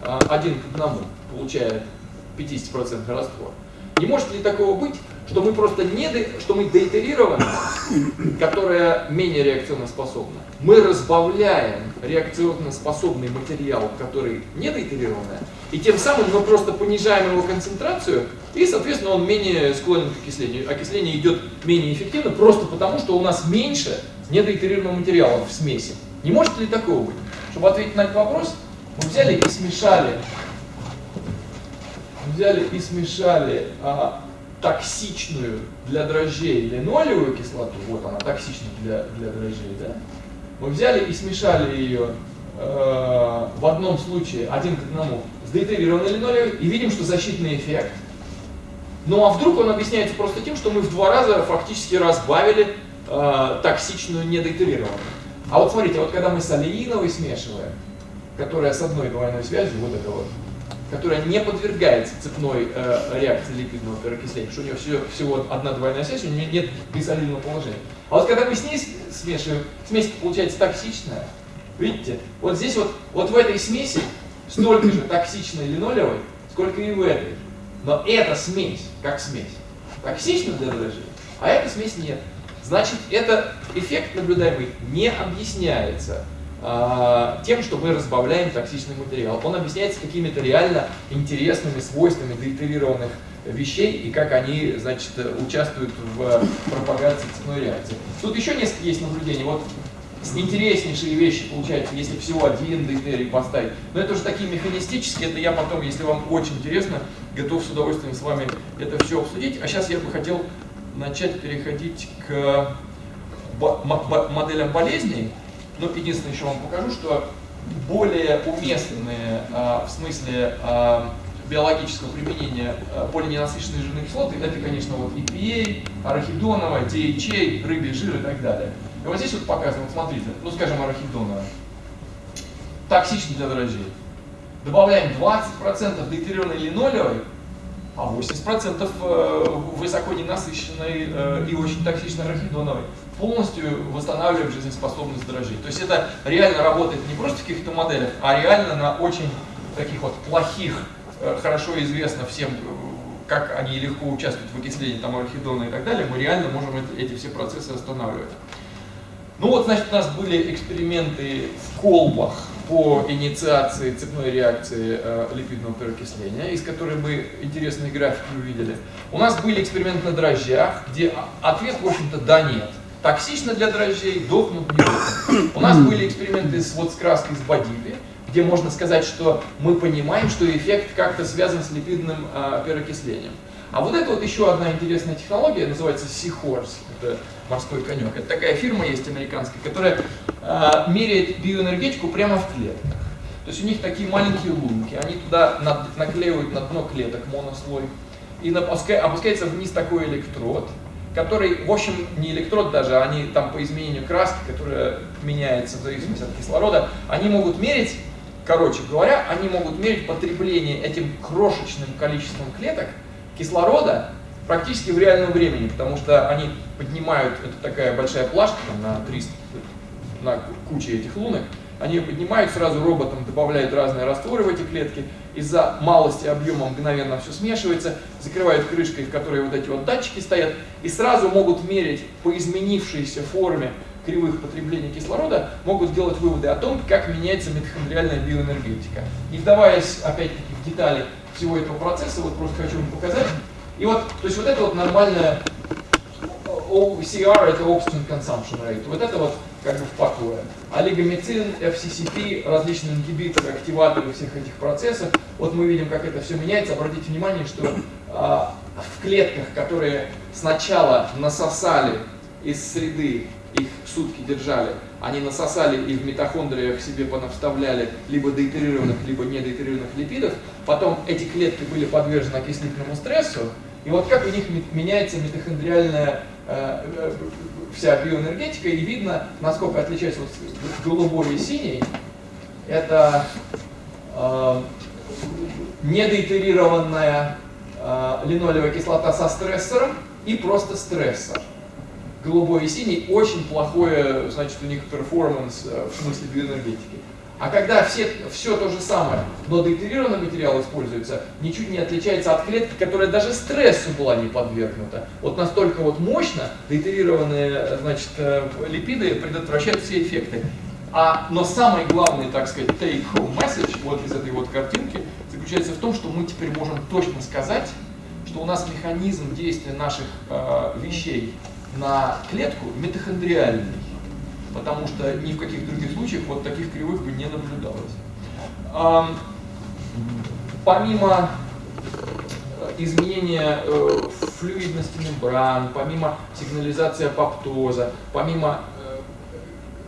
а, один к одному, получая 50% раствор, не может ли такого быть, что мы просто не, что мы деитерированы, которая менее реакционно способна, мы разбавляем реакционно способный материал, который не деитерированный, и тем самым мы просто понижаем его концентрацию, и, соответственно, он менее склонен к окислению. Окисление идет менее эффективно, просто потому, что у нас меньше недоитерированного материала в смеси. Не может ли такого быть? Чтобы ответить на этот вопрос, мы взяли и смешали взяли и смешали а, токсичную для дрожжей линолевую кислоту, вот она токсична для, для дрожжей, да? Мы взяли и смешали ее э, в одном случае один к одному с дейтерированной линолевой и видим, что защитный эффект. Ну а вдруг он объясняется просто тем, что мы в два раза фактически разбавили э, токсичную недейтерированную. А вот смотрите, вот когда мы с олеиновой смешиваем, которая с одной двойной связью, вот это вот, которая не подвергается цепной э, реакции липидного переокисления, потому что у нее все, всего одна двойная связь, у нее нет бисолидного положения. А вот когда мы с ней смешиваем, смесь получается токсичная, видите, вот здесь вот, вот в этой смеси столько же токсичной линолевой, сколько и в этой. Но эта смесь, как смесь, токсична для дрожжей, а эта смесь нет. Значит, этот эффект наблюдаемый не объясняется тем, что мы разбавляем токсичный материал. Он объясняется какими-то реально интересными свойствами деитерированных вещей и как они, значит, участвуют в пропагации цепной реакции. Тут еще несколько есть наблюдений. Вот интереснейшие вещи получаются, если всего один дейтерий поставить. Но это уже такие механистические, это я потом, если вам очень интересно, готов с удовольствием с вами это все обсудить. А сейчас я бы хотел начать переходить к моделям болезней. Но ну, единственное, еще вам покажу, что более уместные а, в смысле а, биологического применения а, полиненасыщенные жирные кислоты, это, конечно, вот EPA, арахидоновая, DHA, рыбий жир и так далее. И вот здесь вот показано, вот смотрите, ну скажем арахидоновая, токсичный для дрожжей. Добавляем 20% дейтерированной линолевой, а 80% э, высоко ненасыщенной э, и очень токсичной арахидоновой полностью восстанавливаем жизнеспособность дрожжей. То есть это реально работает не просто в каких-то моделях, а реально на очень таких вот плохих, э, хорошо известно всем, как они легко участвуют в окислении там, арахидона и так далее, мы реально можем эти все процессы останавливать. Ну вот, значит, у нас были эксперименты в колбах по инициации цепной реакции э, липидного переокисления, из которой мы интересные графики увидели. У нас были эксперименты на дрожжах, где ответ, в общем-то, да, нет. Токсично для дрожжей, дохнут, не дохнут. У нас были эксперименты с, вот, с краской с бодипи, где можно сказать, что мы понимаем, что эффект как-то связан с липидным э, переокислением. А вот это вот еще одна интересная технология, называется Seahorse, это морской конек. Это такая фирма есть американская, которая э, меряет биоэнергетику прямо в клетках. То есть у них такие маленькие лунки, они туда над, наклеивают на дно клеток монослой, и опускается вниз такой электрод, который, в общем, не электрод даже, они там по изменению краски, которая меняется в зависимости от кислорода, они могут мерить, короче говоря, они могут мерить потребление этим крошечным количеством клеток кислорода практически в реальном времени, потому что они поднимают, это такая большая плашка там, на 300, на куче этих лунок, они ее поднимают, сразу роботом добавляют разные растворы в эти клетки, из-за малости объема мгновенно все смешивается, закрывают крышкой, в которой вот эти вот датчики стоят, и сразу могут мерить по изменившейся форме кривых потребления кислорода, могут сделать выводы о том, как меняется митохондриальная биоэнергетика. Не вдаваясь, опять-таки, в детали всего этого процесса, вот просто хочу вам показать. И вот, то есть вот это вот нормальная OCR, это Oxygen Consumption Rate. Вот это вот как бы в покое. Олигомицин, FCCP, различные ингибиторы, активаторы всех этих процессов. Вот мы видим, как это все меняется. Обратите внимание, что а, в клетках, которые сначала насосали из среды, их сутки держали, они насосали и в митохондриях себе понавставляли либо дейтерированных, либо недейтерированных липидов, потом эти клетки были подвержены окислительному стрессу, и вот как у них меняется митохондриальная э, э, вся биоэнергетика, и видно, насколько отличается вот голубой и синий. Это э, недоитерированная э, линолевая кислота со стрессором и просто стрессор. Голубой и синий очень плохое, значит, у них перформанс э, в смысле биоэнергетики. А когда все, все то же самое, но дейтерированный материал используется, ничуть не отличается от клетки, которая даже стрессу была не подвергнута. Вот настолько вот мощно дейтерированные значит, э, липиды предотвращают все эффекты. А, но самый главный, так сказать, take-home message вот из этой вот картинки заключается в том, что мы теперь можем точно сказать, что у нас механизм действия наших э, вещей на клетку митохондриальный потому что ни в каких других случаях вот таких кривых бы не наблюдалось. Помимо изменения э, флюидности мембран, помимо сигнализации апоптоза, помимо э,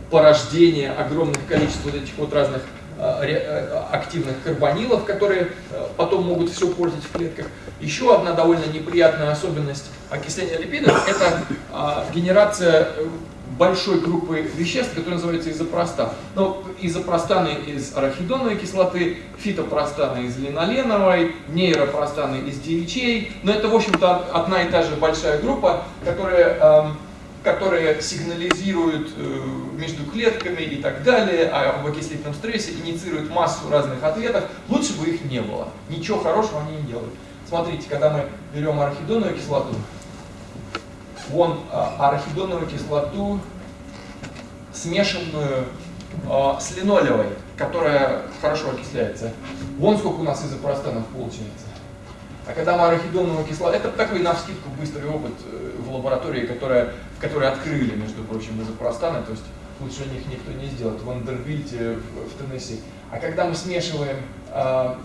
порождения огромных количеств вот этих вот разных э, э, активных карбонилов, которые э, потом могут все портить в клетках. Еще одна довольно неприятная особенность окисления липидов – это а, генерация э, большой группы веществ, которые называются изопростан. Ну, изопростаны из арахидоновой кислоты, фитопростаны из линоленовой, нейропростаны из DHA. Но это, в общем-то, одна и та же большая группа, которая, эм, которая сигнализирует э, между клетками и так далее, а об окислительном стрессе, инициирует массу разных ответов. Лучше бы их не было. Ничего хорошего они не делают. Смотрите, когда мы берем арахидоновую кислоту, вон а, арахидоновую кислоту, смешанную а, с линолевой, которая хорошо окисляется. Вон сколько у нас изопростанов получается. А когда мы арахидоновую кислоту, это такой на вскидку быстрый опыт э, в лаборатории, которая, в которой открыли, между прочим, изопростаны, то есть лучше них никто не сделает, в Вандербильте, в, Теннесси. А когда мы смешиваем а,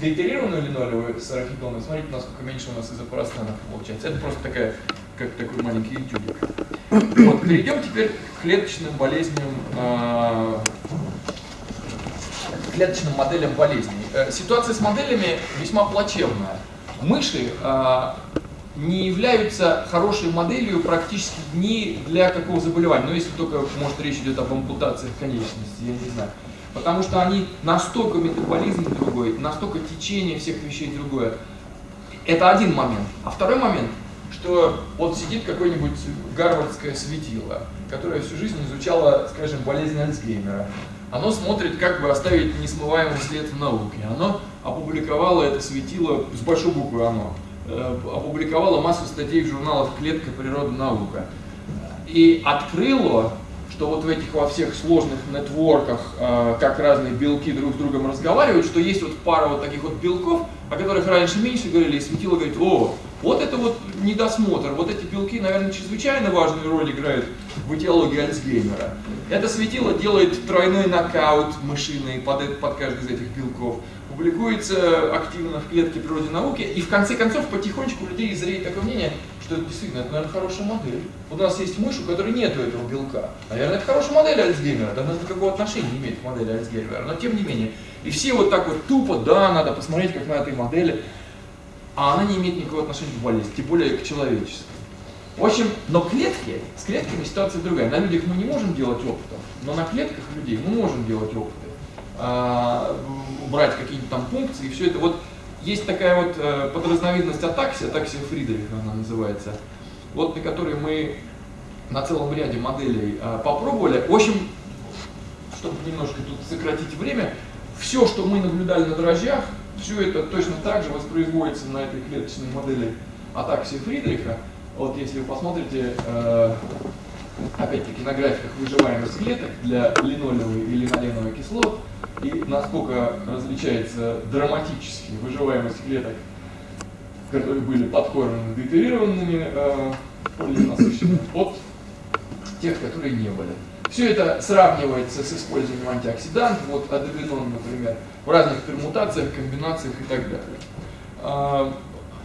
дейтерированную линолевую с арахидоновой, смотрите, насколько меньше у нас изопростанов получается. Это просто такая, как такой маленький этюдик. Вот, перейдем теперь к клеточным болезням, к клеточным моделям болезней. Э, Ситуация с моделями весьма плачевная. Мыши а, не являются хорошей моделью практически ни для какого заболевания. Но если только, может, речь идет об ампутациях конечностей, я не знаю. Потому что они настолько метаболизм другой, настолько течение всех вещей другое. Это один момент. А второй момент, что вот сидит какое-нибудь гарвардское светило, которое всю жизнь изучало, скажем, болезнь Альцгеймера. Оно смотрит, как бы оставить несмываемый след в науке. Оно опубликовало это светило с большой буквы «оно». э, Опубликовало массу статей в журналах «Клетка. Природа. Наука». И открыло, что вот в этих во всех сложных нетворках, э, как разные белки друг с другом разговаривают, что есть вот пара вот таких вот белков, о которых раньше меньше говорили, и светило говорит, о, вот это вот недосмотр, вот эти белки, наверное, чрезвычайно важную роль играют в этиологии Альцгеймера. Это светило делает тройной нокаут мышиный под, под каждый из этих белков, публикуется активно в клетке природе науки, и в конце концов потихонечку у людей зреет такое мнение, что это действительно, это, наверное, хорошая модель. У нас есть мышь, у которой нет этого белка. Наверное, это хорошая модель Альцгеймера, да, она никакого отношения не имеет к модели Альцгеймера, но тем не менее. И все вот так вот тупо, да, надо посмотреть, как на этой модели, а она не имеет никакого отношения к болезни, тем более к человечеству. В общем, но клетки, с клетками ситуация другая. На людях мы не можем делать опытов, но на клетках людей мы можем делать опыты. А, брать какие-нибудь там функции и все это. Вот есть такая вот э, подразновидность атаксия, атаксия Фридриха она называется, вот на которой мы на целом ряде моделей э, попробовали. В общем, чтобы немножко тут сократить время, все, что мы наблюдали на дрожжах, все это точно так же воспроизводится на этой клеточной модели атаксии Фридриха. Вот если вы посмотрите, э, опять-таки на графиках выживаемость клеток для линолевой и линоленовой кислот, и насколько различается драматически выживаемость клеток, которые были подкормлены дейтерированными э, полиненасыщенными, от тех, которые не были. Все это сравнивается с использованием антиоксидантов, вот адовинон, например, в разных пермутациях, комбинациях и так далее. А,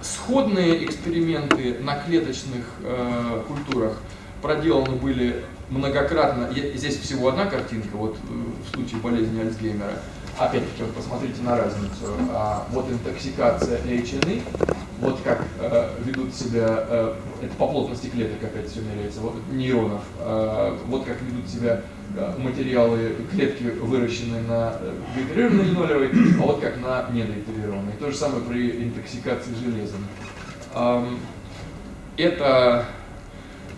Сходные эксперименты на клеточных э, культурах проделаны были многократно. Здесь всего одна картинка, вот э, в случае болезни Альцгеймера. Опять-таки, вот посмотрите на разницу. А, вот интоксикация HNE, вот как э, ведут себя, э, это по плотности клеток опять все меряется, вот, нейронов, э, вот как ведут себя э, материалы, клетки, выращенные на э, дейтерированной линолевой, а вот как на недейтерированной. То же самое при интоксикации железом. Ам, Это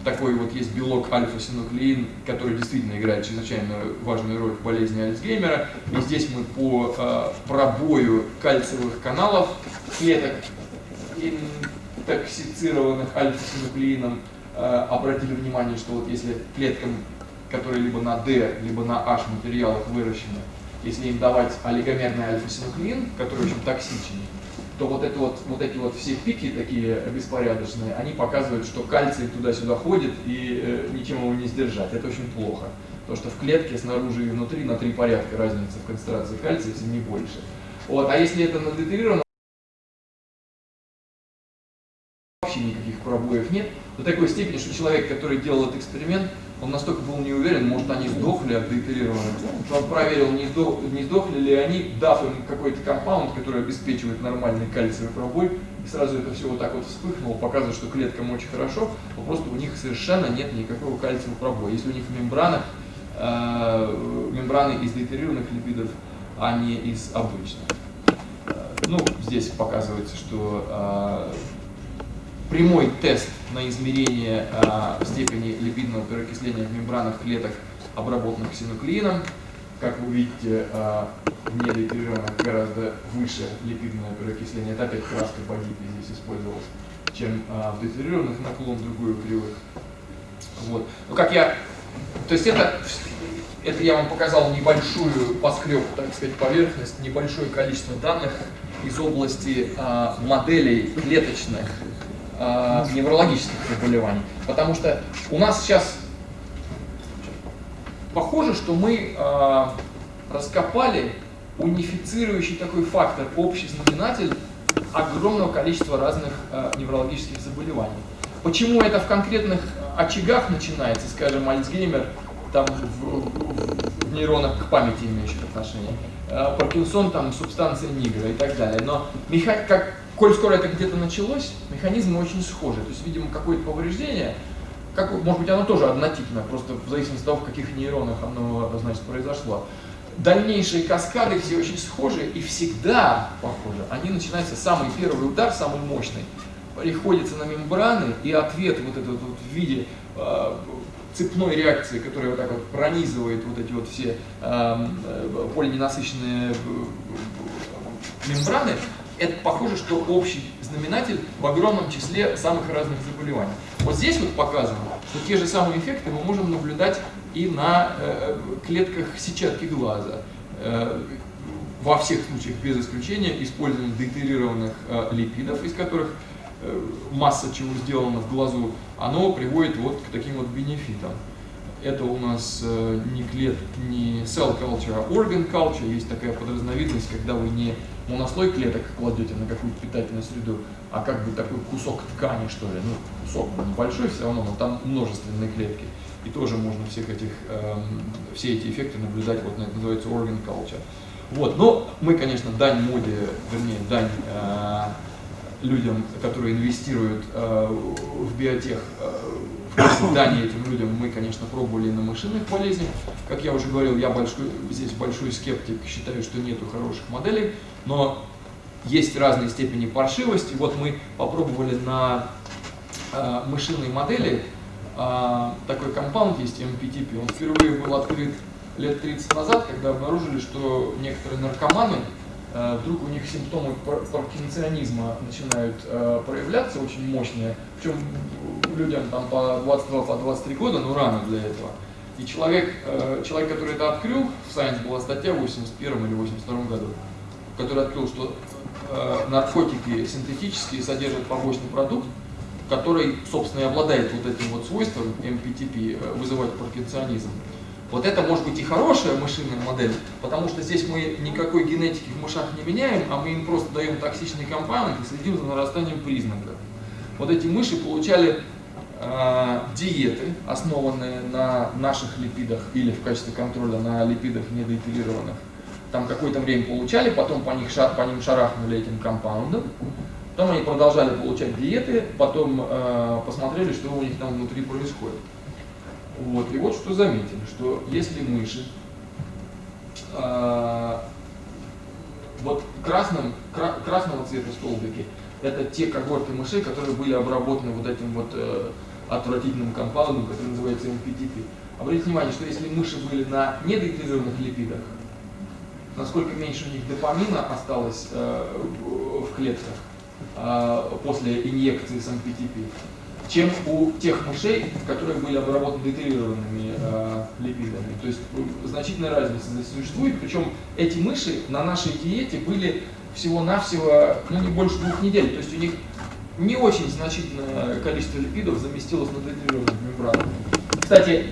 такой вот есть белок альфа-синуклеин, который действительно играет чрезвычайно важную роль в болезни Альцгеймера. И здесь мы по э, пробою кальциевых каналов клеток, интоксицированных альфа-синуклеином, э, обратили внимание, что вот если клеткам, которые либо на D, либо на H материалах выращены, если им давать олигомерный альфа-синуклеин, который очень токсичен, то вот, это вот, вот эти вот все пики такие беспорядочные, они показывают, что кальций туда-сюда ходит и э, ничем его не сдержать. Это очень плохо. то что в клетке снаружи и внутри на три порядка разница в концентрации кальция, если не больше. Вот. А если это надетектировано, вообще никаких пробоев нет, до такой степени, что человек, который делал этот эксперимент, он настолько был не уверен, может они сдохли от детерированных, что он проверил, не, сдох, не сдохли ли они, дав им какой-то компаунд, который обеспечивает нормальный кальциевый пробой, и сразу это все вот так вот вспыхнуло, показывает, что клеткам очень хорошо, но просто у них совершенно нет никакого кальциевого пробоя. Если у них мембрана, э, мембраны из детерированных липидов, а не из обычных. Э, ну, здесь показывается, что э, прямой тест на измерение э, степени липидного переокисления в мембранах клеток, обработанных синуклеином. Как вы видите, э, в недетерированных гораздо выше липидное переокисление. Это опять краска погибли здесь использовалась, чем э, в детерированных наклон другую кривых. Вот. Ну, как я... То есть это, это я вам показал небольшую поскреб, так сказать, поверхность, небольшое количество данных из области э, моделей клеточных э, неврологических заболеваний. Потому что у нас сейчас похоже, что мы э, раскопали унифицирующий такой фактор, общий знаменатель огромного количества разных э, неврологических заболеваний. Почему это в конкретных очагах начинается, скажем, Альцгеймер, там в, в, нейронах к памяти имеющих отношение, э, Паркинсон, там субстанция нигра и так далее. Но как коль скоро это где-то началось, механизмы очень схожи. То есть, видимо, какое-то повреждение, как, может быть, оно тоже однотипное, просто в зависимости от того, в каких нейронах оно, значит, произошло. Дальнейшие каскады все очень схожи и всегда похожи. Они начинаются, самый первый удар, самый мощный, приходится на мембраны, и ответ вот этот вот в виде э, цепной реакции, которая вот так вот пронизывает вот эти вот все э, полиненасыщенные мембраны, это похоже, что общий знаменатель в огромном числе самых разных заболеваний. Вот здесь вот показано, что те же самые эффекты мы можем наблюдать и на э, клетках сетчатки глаза. Э, во всех случаях, без исключения, использование дейтерированных э, липидов, из которых э, масса чего сделана в глазу, оно приводит вот к таким вот бенефитам. Это у нас э, не клет, не cell culture, а organ culture. Есть такая подразновидность, когда вы не монослой клеток кладете на какую-то питательную среду, а как бы такой кусок ткани, что ли. Ну, кусок небольшой все равно, но там множественные клетки. И тоже можно всех этих, эм, все эти эффекты наблюдать, вот это называется organ culture. Вот, но мы, конечно, дань моде, вернее, дань э, людям, которые инвестируют э, в биотех, э, дани этим людям мы, конечно, пробовали на мышиных болезнях. Как я уже говорил, я большой, здесь большой скептик, считаю, что нету хороших моделей, но есть разные степени паршивости. Вот мы попробовали на э, мышиной модели, э, такой компаунд есть MPTP, он впервые был открыт лет 30 назад, когда обнаружили, что некоторые наркоманы, вдруг у них симптомы паркинсонизма начинают э, проявляться очень мощные, причем людям там по 22, по 23 года, но рано для этого. И человек, э, человек, который это открыл, в Science была статья в 81 или 82 году, который открыл, что э, наркотики синтетические содержат побочный продукт, который, собственно, и обладает вот этим вот свойством MPTP, э, вызывать паркинсонизм. Вот это может быть и хорошая мышиная модель, потому что здесь мы никакой генетики в мышах не меняем, а мы им просто даем токсичный компаунд и следим за нарастанием признаков. Вот эти мыши получали э, диеты, основанные на наших липидах или в качестве контроля на липидах недоэтилированных, там какое-то время получали, потом по, них, по ним шарахнули этим компаундом, потом они продолжали получать диеты, потом э, посмотрели, что у них там внутри происходит. Вот, и вот что заметили, что если мыши э, вот красным, кра, красного цвета столбики, это те когорты мышей, которые были обработаны вот этим вот э, отвратительным компаундом, который называется MPTP. Обратите внимание, что если мыши были на недоэквилированных липидах, насколько меньше у них допамина осталось э, в клетках э, после инъекции с МПТП, чем у тех мышей, которые были обработаны детерированными э, липидами. То есть э, значительная разница здесь существует, причем эти мыши на нашей диете были всего-навсего ну, не больше двух недель, то есть у них не очень значительное количество липидов заместилось на детерированных мембранах. Кстати,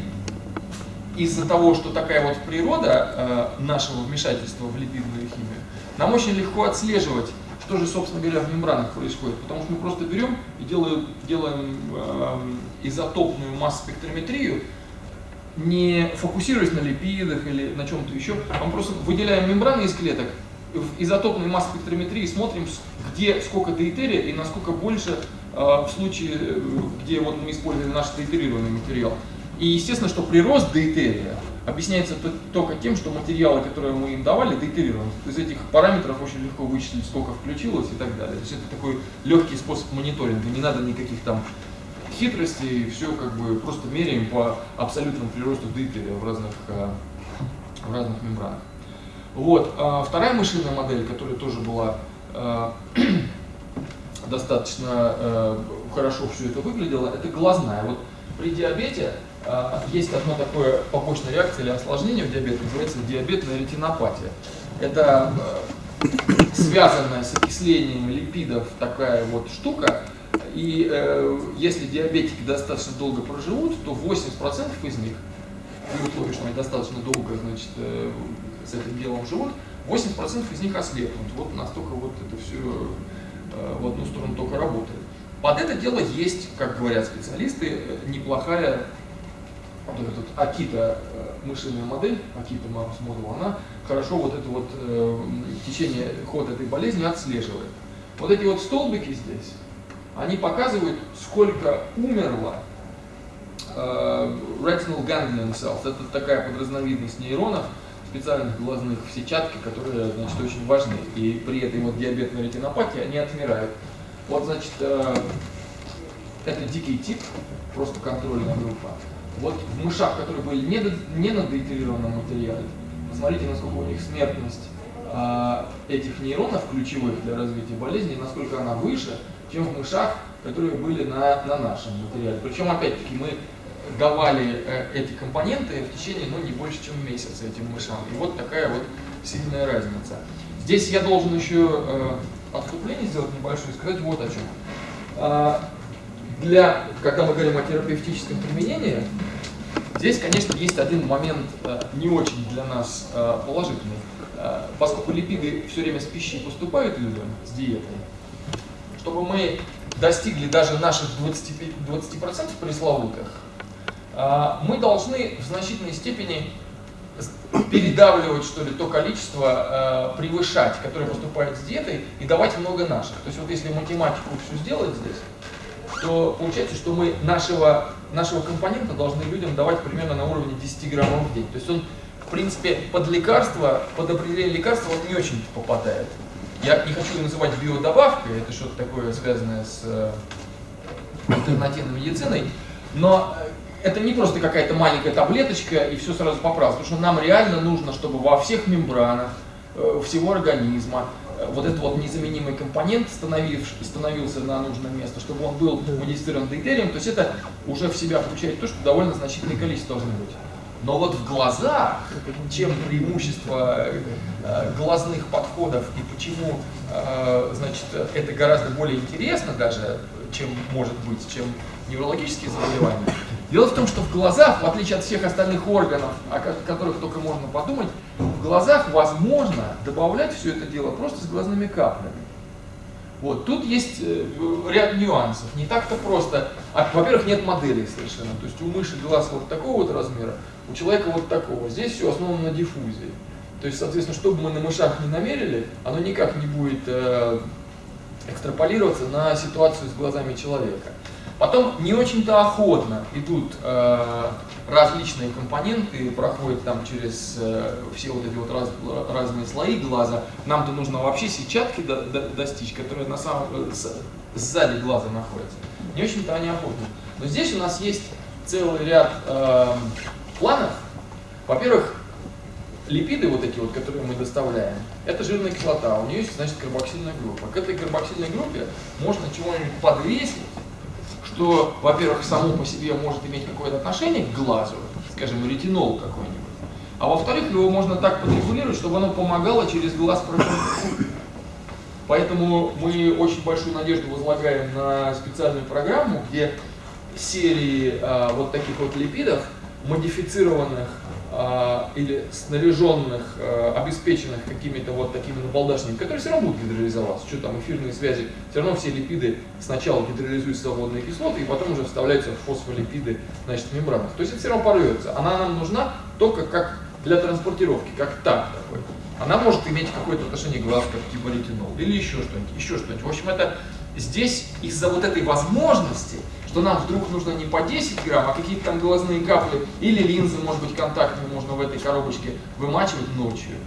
из-за того, что такая вот природа э, нашего вмешательства в липидную химию, нам очень легко отслеживать Что же, собственно говоря, в мембранах происходит? Потому что мы просто берем и делаем, делаем э, изотопную масс-спектрометрию, не фокусируясь на липидах или на чем-то еще, мы просто выделяем мембраны из клеток, в изотопной масс-спектрометрии смотрим, где сколько дейтерия и насколько больше э, в случае, э, где вот мы используем наш дейтерированный материал. И естественно, что прирост дейтерия объясняется только тем, что материалы, которые мы им давали, дейтерированы. Из этих параметров очень легко вычислить, сколько включилось и так далее. То есть это такой легкий способ мониторинга, не надо никаких там хитростей, все как бы просто меряем по абсолютному приросту дейтерия в разных, э, в разных мембранах. Вот. А вторая мышиная модель, которая тоже была э, достаточно э, хорошо все это выглядело, это глазная. Вот при диабете есть одно такое побочная реакция или осложнение в диабете, называется диабетная ретинопатия. Это э, связанная с окислением липидов такая вот штука, и э, если диабетики достаточно долго проживут, то 80% из них, при условии, что они достаточно долго значит, э, с этим делом живут, 80% из них ослепнут. Вот настолько вот это все э, в одну сторону только работает. Под это дело есть, как говорят специалисты, э, неплохая вот эта вот Акита э, мышиная модель, Акита Mouse Model, она хорошо вот это вот э, течение, ход этой болезни отслеживает. Вот эти вот столбики здесь, они показывают, сколько умерло э, retinal ganglion cells. Это такая подразновидность нейронов, специальных глазных в сетчатке, которые значит, очень важны. И при этой вот диабетной ретинопатии они отмирают. Вот, значит, э, это дикий тип, просто контрольная группа. Вот в мышах, которые были не, не на деэтерированном материале, посмотрите, насколько у них смертность э, этих нейронов ключевых для развития болезни, насколько она выше, чем в мышах, которые были на, на нашем материале. Причем, опять-таки, мы давали э, эти компоненты в течение, ну, не больше, чем месяца этим мышам. И вот такая вот сильная разница. Здесь я должен еще э, отступление сделать небольшое и сказать вот о чем. Для, когда мы говорим о терапевтическом применении, здесь, конечно, есть один момент э, не очень для нас э, положительный. Э, поскольку липиды все время с пищей поступают людям, с диетой, чтобы мы достигли даже наших 20%, 20% пресловутых, мы должны в значительной степени передавливать, что ли, то количество, э, превышать, которое поступает с диетой, и давать много наших. То есть вот если математику все сделать здесь, то получается, что мы нашего, нашего компонента должны людям давать примерно на уровне 10 граммов в день. То есть он, в принципе, под лекарство, под определение лекарства он не очень попадает. Я не хочу называть биодобавкой, это что-то такое связанное с э, альтернативной медициной, но это не просто какая-то маленькая таблеточка и все сразу поправится, потому что нам реально нужно, чтобы во всех мембранах э, всего организма э, вот этот вот незаменимый компонент становился на нужное место, чтобы он был модифицирован дейтерием, то есть это уже в себя включает то, что довольно значительное количество должно быть. Но вот в глазах, чем преимущество э, глазных подходов и почему значит, это гораздо более интересно даже, чем может быть, чем неврологические заболевания, Дело в том, что в глазах, в отличие от всех остальных органов, о которых только можно подумать, в глазах возможно добавлять все это дело просто с глазными каплями. Вот, тут есть э, ряд нюансов. Не так-то просто. А, во-первых, нет моделей совершенно. То есть у мыши глаз вот такого вот размера, у человека вот такого. Здесь все основано на диффузии. То есть, соответственно, что бы мы на мышах не намерили, оно никак не будет э, экстраполироваться на ситуацию с глазами человека. Потом не очень-то охотно идут э, различные компоненты, проходят там через э, все вот эти вот раз, разные слои глаза. Нам-то нужно вообще сетчатки до, до, достичь, которые на самом, э, с, сзади глаза находятся. Не очень-то они охотны. Но здесь у нас есть целый ряд э, планов. Во-первых, липиды вот эти вот, которые мы доставляем, это жирная кислота, у нее есть, значит, карбоксильная группа. К этой карбоксильной группе можно чего-нибудь подвесить, что, во-первых, само по себе может иметь какое-то отношение к глазу, скажем, ретинол какой-нибудь, а во-вторых, его можно так подрегулировать, чтобы оно помогало через глаз проходить. Поэтому мы очень большую надежду возлагаем на специальную программу, где серии а, вот таких вот липидов, модифицированных или снаряженных, а, обеспеченных какими-то вот такими набалдашниками, которые все равно будут гидролизоваться. Что там, эфирные связи, все равно все липиды сначала гидролизуются в водные кислоты, и потом уже вставляются в фосфолипиды значит, в мембранах. То есть это все равно порвется. Она нам нужна только как для транспортировки, как так такой. Она может иметь какое-то отношение к глазкам, типа ретинол, или еще что-нибудь, еще что-нибудь. В общем, это здесь из-за вот этой возможности что нам вдруг нужно не по 10 грамм, а какие-то там глазные капли или линзы, может быть, контактные можно в этой коробочке вымачивать ночью.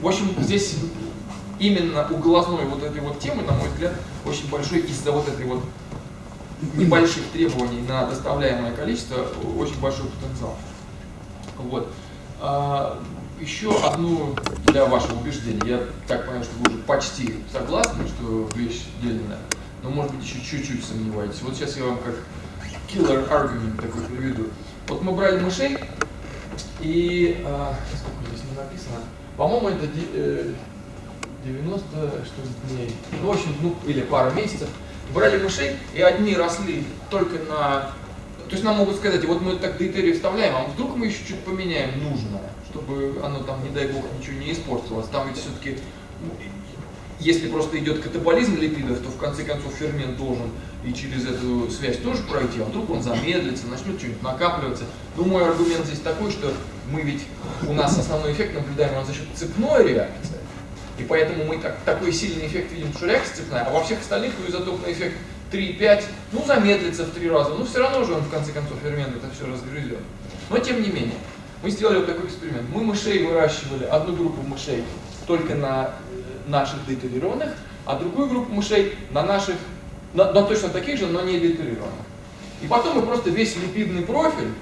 В общем, здесь именно у глазной вот этой вот темы, на мой взгляд, очень большой из-за вот этой вот небольших требований на доставляемое количество, очень большой потенциал. Вот. А, еще одну для вашего убеждения. Я так понимаю, что вы уже почти согласны, что вещь дельная но может быть еще чуть-чуть сомневаетесь. Вот сейчас я вам как killer argument такой приведу. Вот мы брали мышей, и, а, сколько здесь не написано, по-моему, это 90 э, что дней, ну, в общем, ну, или пару месяцев, брали мышей, и одни росли только на... То есть нам могут сказать, вот мы так дейтерию вставляем, а вдруг мы еще чуть поменяем нужное, чтобы оно там, не дай бог, ничего не испортилось. Там ведь все-таки если просто идет катаболизм липидов, то в конце концов фермент должен и через эту связь тоже пройти, а вдруг он замедлится, начнет что-нибудь накапливаться. Ну, мой аргумент здесь такой, что мы ведь, у нас основной эффект наблюдаем за счет цепной реакции, и поэтому мы так, такой сильный эффект видим, что реакция цепная, а во всех остальных изотопный эффект 3-5, ну, замедлится в три раза, но все равно же он в конце концов фермент это все разгрызет. Но тем не менее, мы сделали вот такой эксперимент. Мы мышей выращивали, одну группу мышей только на наших детерированных, а другую группу мышей на наших, на, на точно таких же, но не детерированных. И потом мы просто весь липидный профиль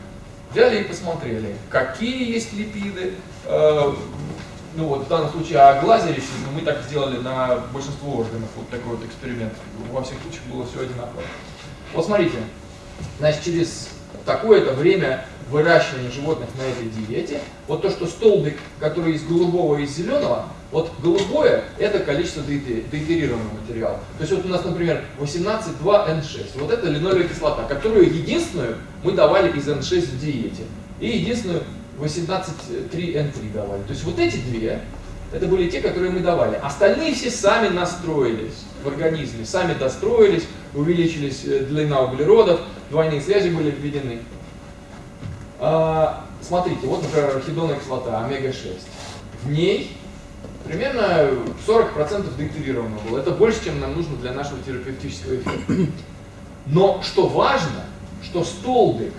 взяли и посмотрели, какие есть липиды, э, ну вот в данном случае о глазе речь, но мы так сделали на большинство органов, вот такой вот эксперимент. Во всех случаях было все одинаково. Вот смотрите, значит, через такое-то время выращивания животных на этой диете, вот то, что столбик, который из голубого и из зеленого, вот голубое – это количество деитерированного материала. То есть вот у нас, например, 18,2N6. Вот это линолевая кислота, которую единственную мы давали из N6 в диете. И единственную 18,3N3 давали. То есть вот эти две, это были те, которые мы давали. Остальные все сами настроились в организме, сами достроились, увеличились э, длина углеродов, двойные связи были введены. А, смотрите, вот, например, архидонная кислота, омега-6. В ней примерно 40% деактивировано было. Это больше, чем нам нужно для нашего терапевтического эффекта. Но что важно, что столбик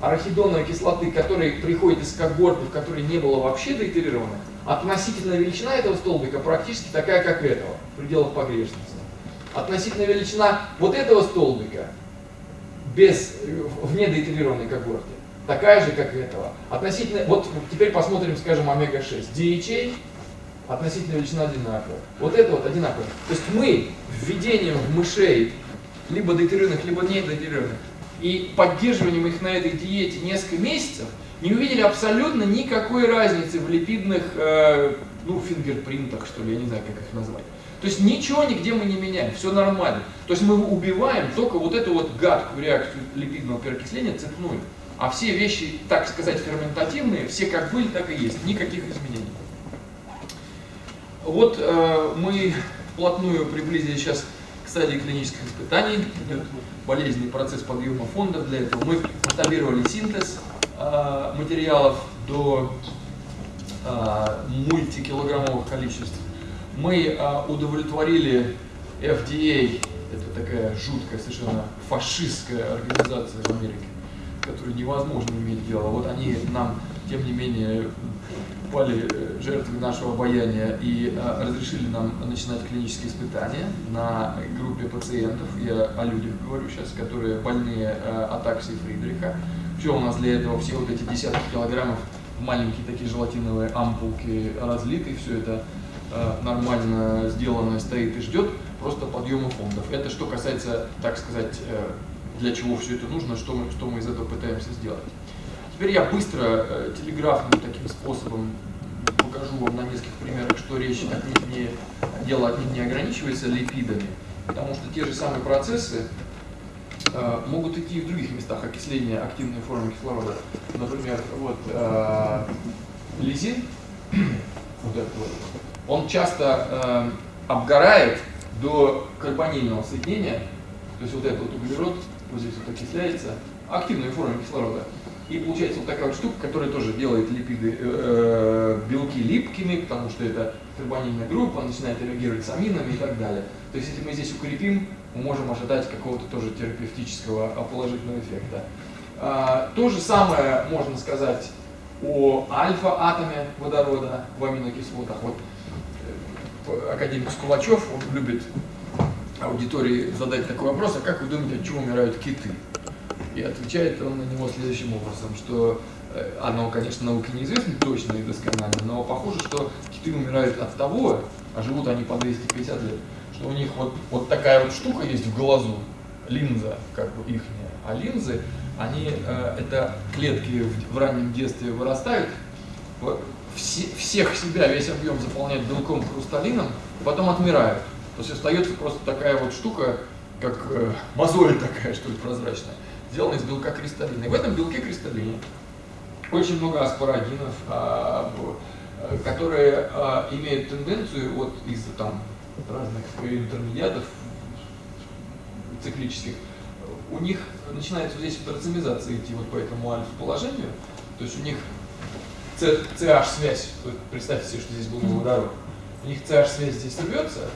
арахидоновой кислоты, который приходит из когорты, в которой не было вообще деактивированных, относительная величина этого столбика практически такая, как этого, в пределах погрешности. Относительная величина вот этого столбика без, вне деактивированной когорты такая же, как этого. Относительно, вот теперь посмотрим, скажем, омега-6. DHA относительно величина одинаковая. Вот это вот одинаково. То есть мы введением в мышей либо детерированных, либо не детерированных, и поддерживанием их на этой диете несколько месяцев, не увидели абсолютно никакой разницы в липидных, э, ну, фингерпринтах, что ли, я не знаю, как их назвать. То есть ничего нигде мы не меняем, все нормально. То есть мы убиваем только вот эту вот гадкую реакцию липидного переокисления цепную. А все вещи, так сказать, ферментативные, все как были, так и есть, никаких изменений. Вот э, мы вплотную приблизились сейчас к стадии клинических испытаний. Болезненный процесс подъема фондов. Для этого мы масштабировали синтез э, материалов до э, мультикилограммовых количеств. Мы э, удовлетворили FDA, это такая жуткая, совершенно фашистская организация в Америке, которую невозможно иметь дело. Вот они нам, тем не менее, пали э, жертвой нашего обаяния и а, разрешили нам начинать клинические испытания на группе пациентов, я о людях говорю сейчас, которые больные атаксией Фридриха. Все у нас для этого, все вот эти десятки килограммов маленькие такие желатиновые ампулки разлиты, все это а, нормально сделанное стоит и ждет просто подъема фондов. Это что касается, так сказать, э, для чего все это нужно, что мы, что мы из этого пытаемся сделать. Теперь я быстро, э, телеграфным таким способом покажу вам на нескольких примерах, что речь отнюдь не, дело отнюдь не ограничивается липидами, потому что те же самые процессы э, могут идти и в других местах окисления активной формы кислорода. Например, вот э, лизин, вот этот вот, он часто э, обгорает до карбонильного соединения, то есть вот этот вот углерод вот здесь вот окисляется, активной форме кислорода. И получается вот такая вот штука, которая тоже делает липиды, э, белки липкими, потому что это карбонильная группа, начинает реагировать с аминами и так далее. То есть если мы здесь укрепим, мы можем ожидать какого-то тоже терапевтического положительного эффекта. А, то же самое можно сказать о альфа-атоме водорода в аминокислотах. Вот э, академик Скулачев, любит аудитории задать такой вопрос, а как вы думаете, от чего умирают киты? И отвечает он на него следующим образом, что э, оно, конечно, науке неизвестно точно и досконально, но похоже, что киты умирают от того, а живут они по 250 лет, что у них вот, вот такая вот штука есть в глазу, линза, как бы ихняя, а линзы, они, э, это клетки в, раннем детстве вырастают, все, всех себя, весь объем заполняют белком хрусталином, потом отмирают. То есть остается просто такая вот штука, как э, мозоль такая, что ли, прозрачная сделан из белка кристаллина. И в этом белке кристаллине очень много аспарагинов, а, э, которые а, имеют тенденцию вот из-за там разных интермедиатов циклических, у них начинается здесь вот идти вот по этому альфа-положению, то есть у них CH-связь, представьте себе, что здесь был водород, у них CH-связь здесь рвется,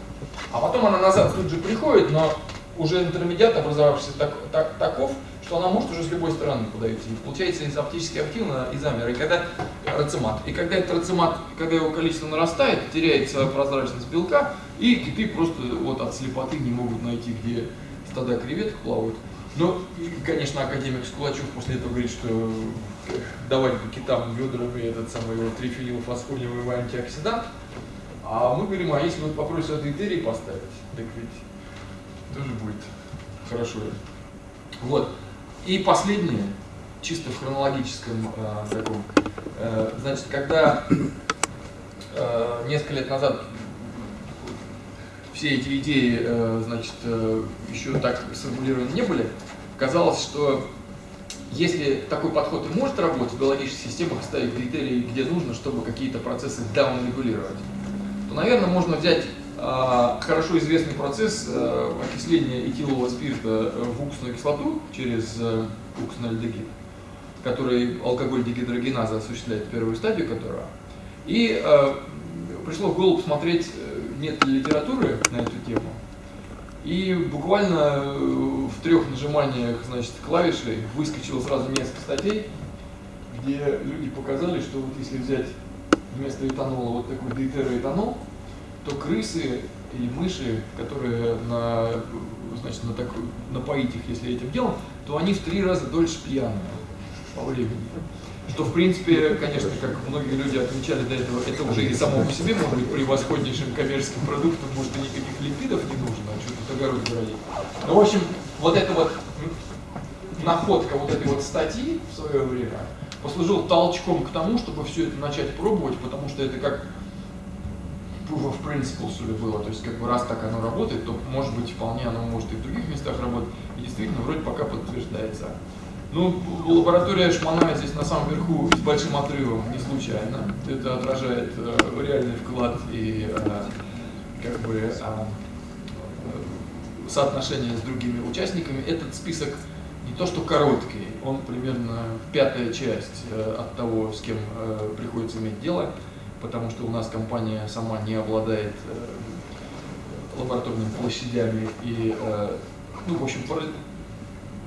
а потом она назад тут же приходит, но уже интермедиат, образовавшийся так, так, таков, что она может уже с любой стороны подойти. Получается из оптически активно изомер, и когда рацимат. И когда этот рацимат, когда его количество нарастает, теряет свою прозрачность белка, и киты просто вот от слепоты не могут найти, где стада креветок плавают. Ну, конечно, академик Скулачев после этого говорит, что давать по китам ведрами этот самый вот трифенилфосфолиевый антиоксидант. А мы говорим, а если вот попросят этерий поставить, так ведь тоже будет хорошо. Вот. И последнее, чисто в хронологическом э, таком, э, значит, когда э, несколько лет назад все эти идеи, э, значит, э, еще так сформулированы не были, казалось, что если такой подход и может работать в биологических системах, ставить критерии, где нужно, чтобы какие-то процессы даун-регулировать, то, наверное, можно взять хорошо известный процесс э, окисления этилового спирта в уксусную кислоту через э, уксусный альдегид, который алкоголь дегидрогеназа осуществляет первую стадию которого. И э, пришло в голову посмотреть, нет ли литературы на эту тему. И буквально в трех нажиманиях значит, клавишей выскочило сразу несколько статей, где люди показали, что вот если взять вместо этанола вот такой дейтероэтанол, то крысы или мыши, которые на, значит, на так, напоить их, если этим делом, то они в три раза дольше пьяные по времени. Что, в принципе, конечно, как многие люди отмечали до этого, это уже и само по себе может быть превосходнейшим коммерческим продуктом, может и никаких липидов не нужно, а что-то огород городе. Ну, в общем, вот эта вот находка вот этой вот статьи в свое время послужил толчком к тому, чтобы все это начать пробовать, потому что это как proof of principle, что ли, было. То есть, как бы раз так оно работает, то, может быть, вполне оно может и в других местах работать. И действительно, вроде пока подтверждается. Ну, лаборатория Шманая здесь на самом верху с большим отрывом, не случайно. Это отражает э, реальный вклад и э, как бы э, соотношение с другими участниками. Этот список не то что короткий, он примерно пятая часть э, от того, с кем э, приходится иметь дело потому что у нас компания сама не обладает э, лабораторными площадями и, э, ну, в общем,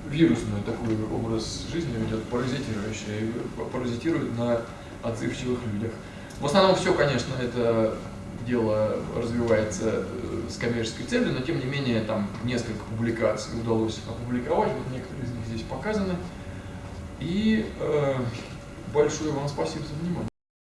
вирусный такой образ жизни ведет, паразитирующий, паразитирует на отзывчивых людях. В основном все, конечно, это дело развивается э, с коммерческой целью, но тем не менее там несколько публикаций удалось опубликовать, вот некоторые из них здесь показаны. И э, большое вам спасибо за внимание.